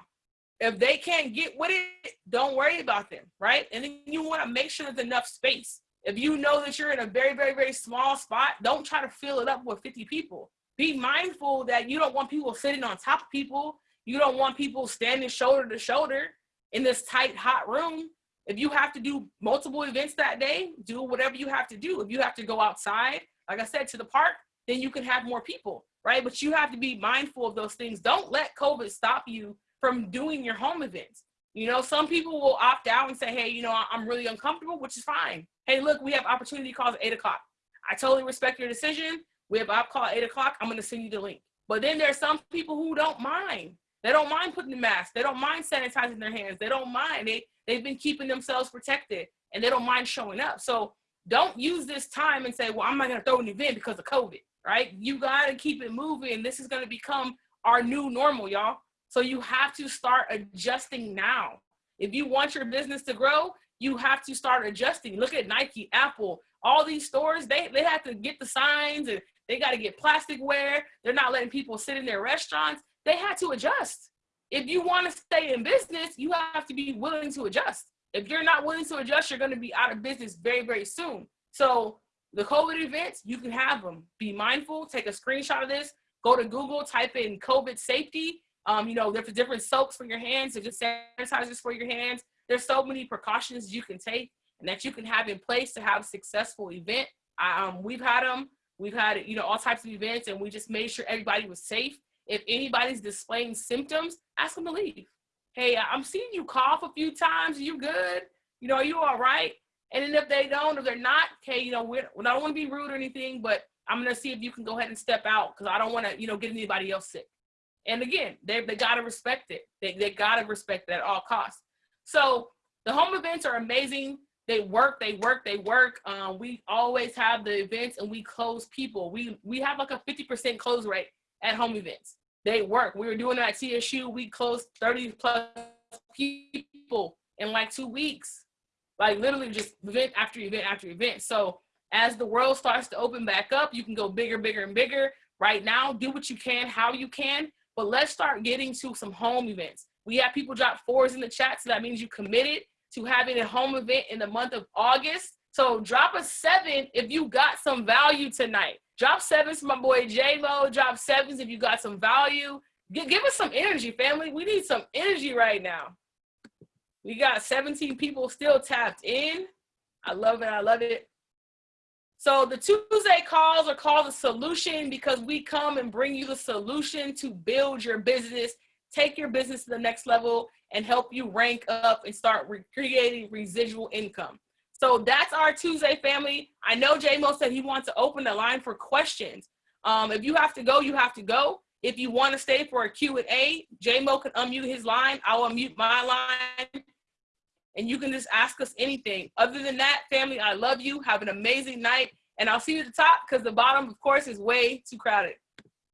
If they can't get with it, don't worry about them, right? And then you want to make sure there's enough space. If you know that you're in a very, very, very small spot, don't try to fill it up with 50 people. Be mindful that you don't want people sitting on top of people. You don't want people standing shoulder to shoulder in this tight, hot room. If you have to do multiple events that day, do whatever you have to do. If you have to go outside, like I said, to the park, then you can have more people right? But you have to be mindful of those things. Don't let COVID stop you from doing your home events. You know, some people will opt out and say, hey, you know, I'm really uncomfortable, which is fine. Hey, look, we have opportunity calls at eight o'clock. I totally respect your decision. We have op call at eight o'clock. I'm gonna send you the link. But then there are some people who don't mind. They don't mind putting the mask. They don't mind sanitizing their hands. They don't mind. They they've been keeping themselves protected and they don't mind showing up. So don't use this time and say, well, I'm not gonna throw an event because of COVID right? You got to keep it moving. This is going to become our new normal, y'all. So you have to start adjusting now. If you want your business to grow, you have to start adjusting. Look at Nike, Apple, all these stores, they, they have to get the signs and they got to get plasticware. They're not letting people sit in their restaurants. They had to adjust. If you want to stay in business, you have to be willing to adjust. If you're not willing to adjust, you're going to be out of business very, very soon. So the COVID events, you can have them. Be mindful, take a screenshot of this, go to Google, type in COVID safety. Um, you know, there's different soaps for your hands, there's just sanitizers for your hands. There's so many precautions you can take and that you can have in place to have a successful event. Um, we've had them We've had, you know, all types of events and we just made sure everybody was safe. If anybody's displaying symptoms, ask them to leave. Hey, I'm seeing you cough a few times. You good? You know, are you all right? And then if they don't, if they're not, okay, you know, we're, I don't want to be rude or anything, but I'm gonna see if you can go ahead and step out because I don't want to, you know, get anybody else sick. And again, they they gotta respect it. They they gotta respect it at all costs. So the home events are amazing. They work, they work, they work. Um, we always have the events and we close people. We we have like a 50% close rate at home events. They work. We were doing that at TSU. We closed 30 plus people in like two weeks. Like literally just event after event after event. So as the world starts to open back up, you can go bigger, bigger, and bigger. Right now, do what you can, how you can, but let's start getting to some home events. We have people drop fours in the chat, so that means you committed to having a home event in the month of August. So drop a seven if you got some value tonight. Drop sevens for my boy J-Lo. Drop sevens if you got some value. G give us some energy, family. We need some energy right now. We got 17 people still tapped in. I love it. I love it. So the Tuesday calls are called the solution because we come and bring you the solution to build your business, take your business to the next level and help you rank up and start re creating residual income. So that's our Tuesday family. I know JMO said he wants to open the line for questions. Um, if you have to go, you have to go. If you want to stay for a Q&A, JMO can unmute his line. I'll unmute my line and you can just ask us anything. Other than that, family, I love you. Have an amazing night. And I'll see you at the top because the bottom, of course, is way too crowded.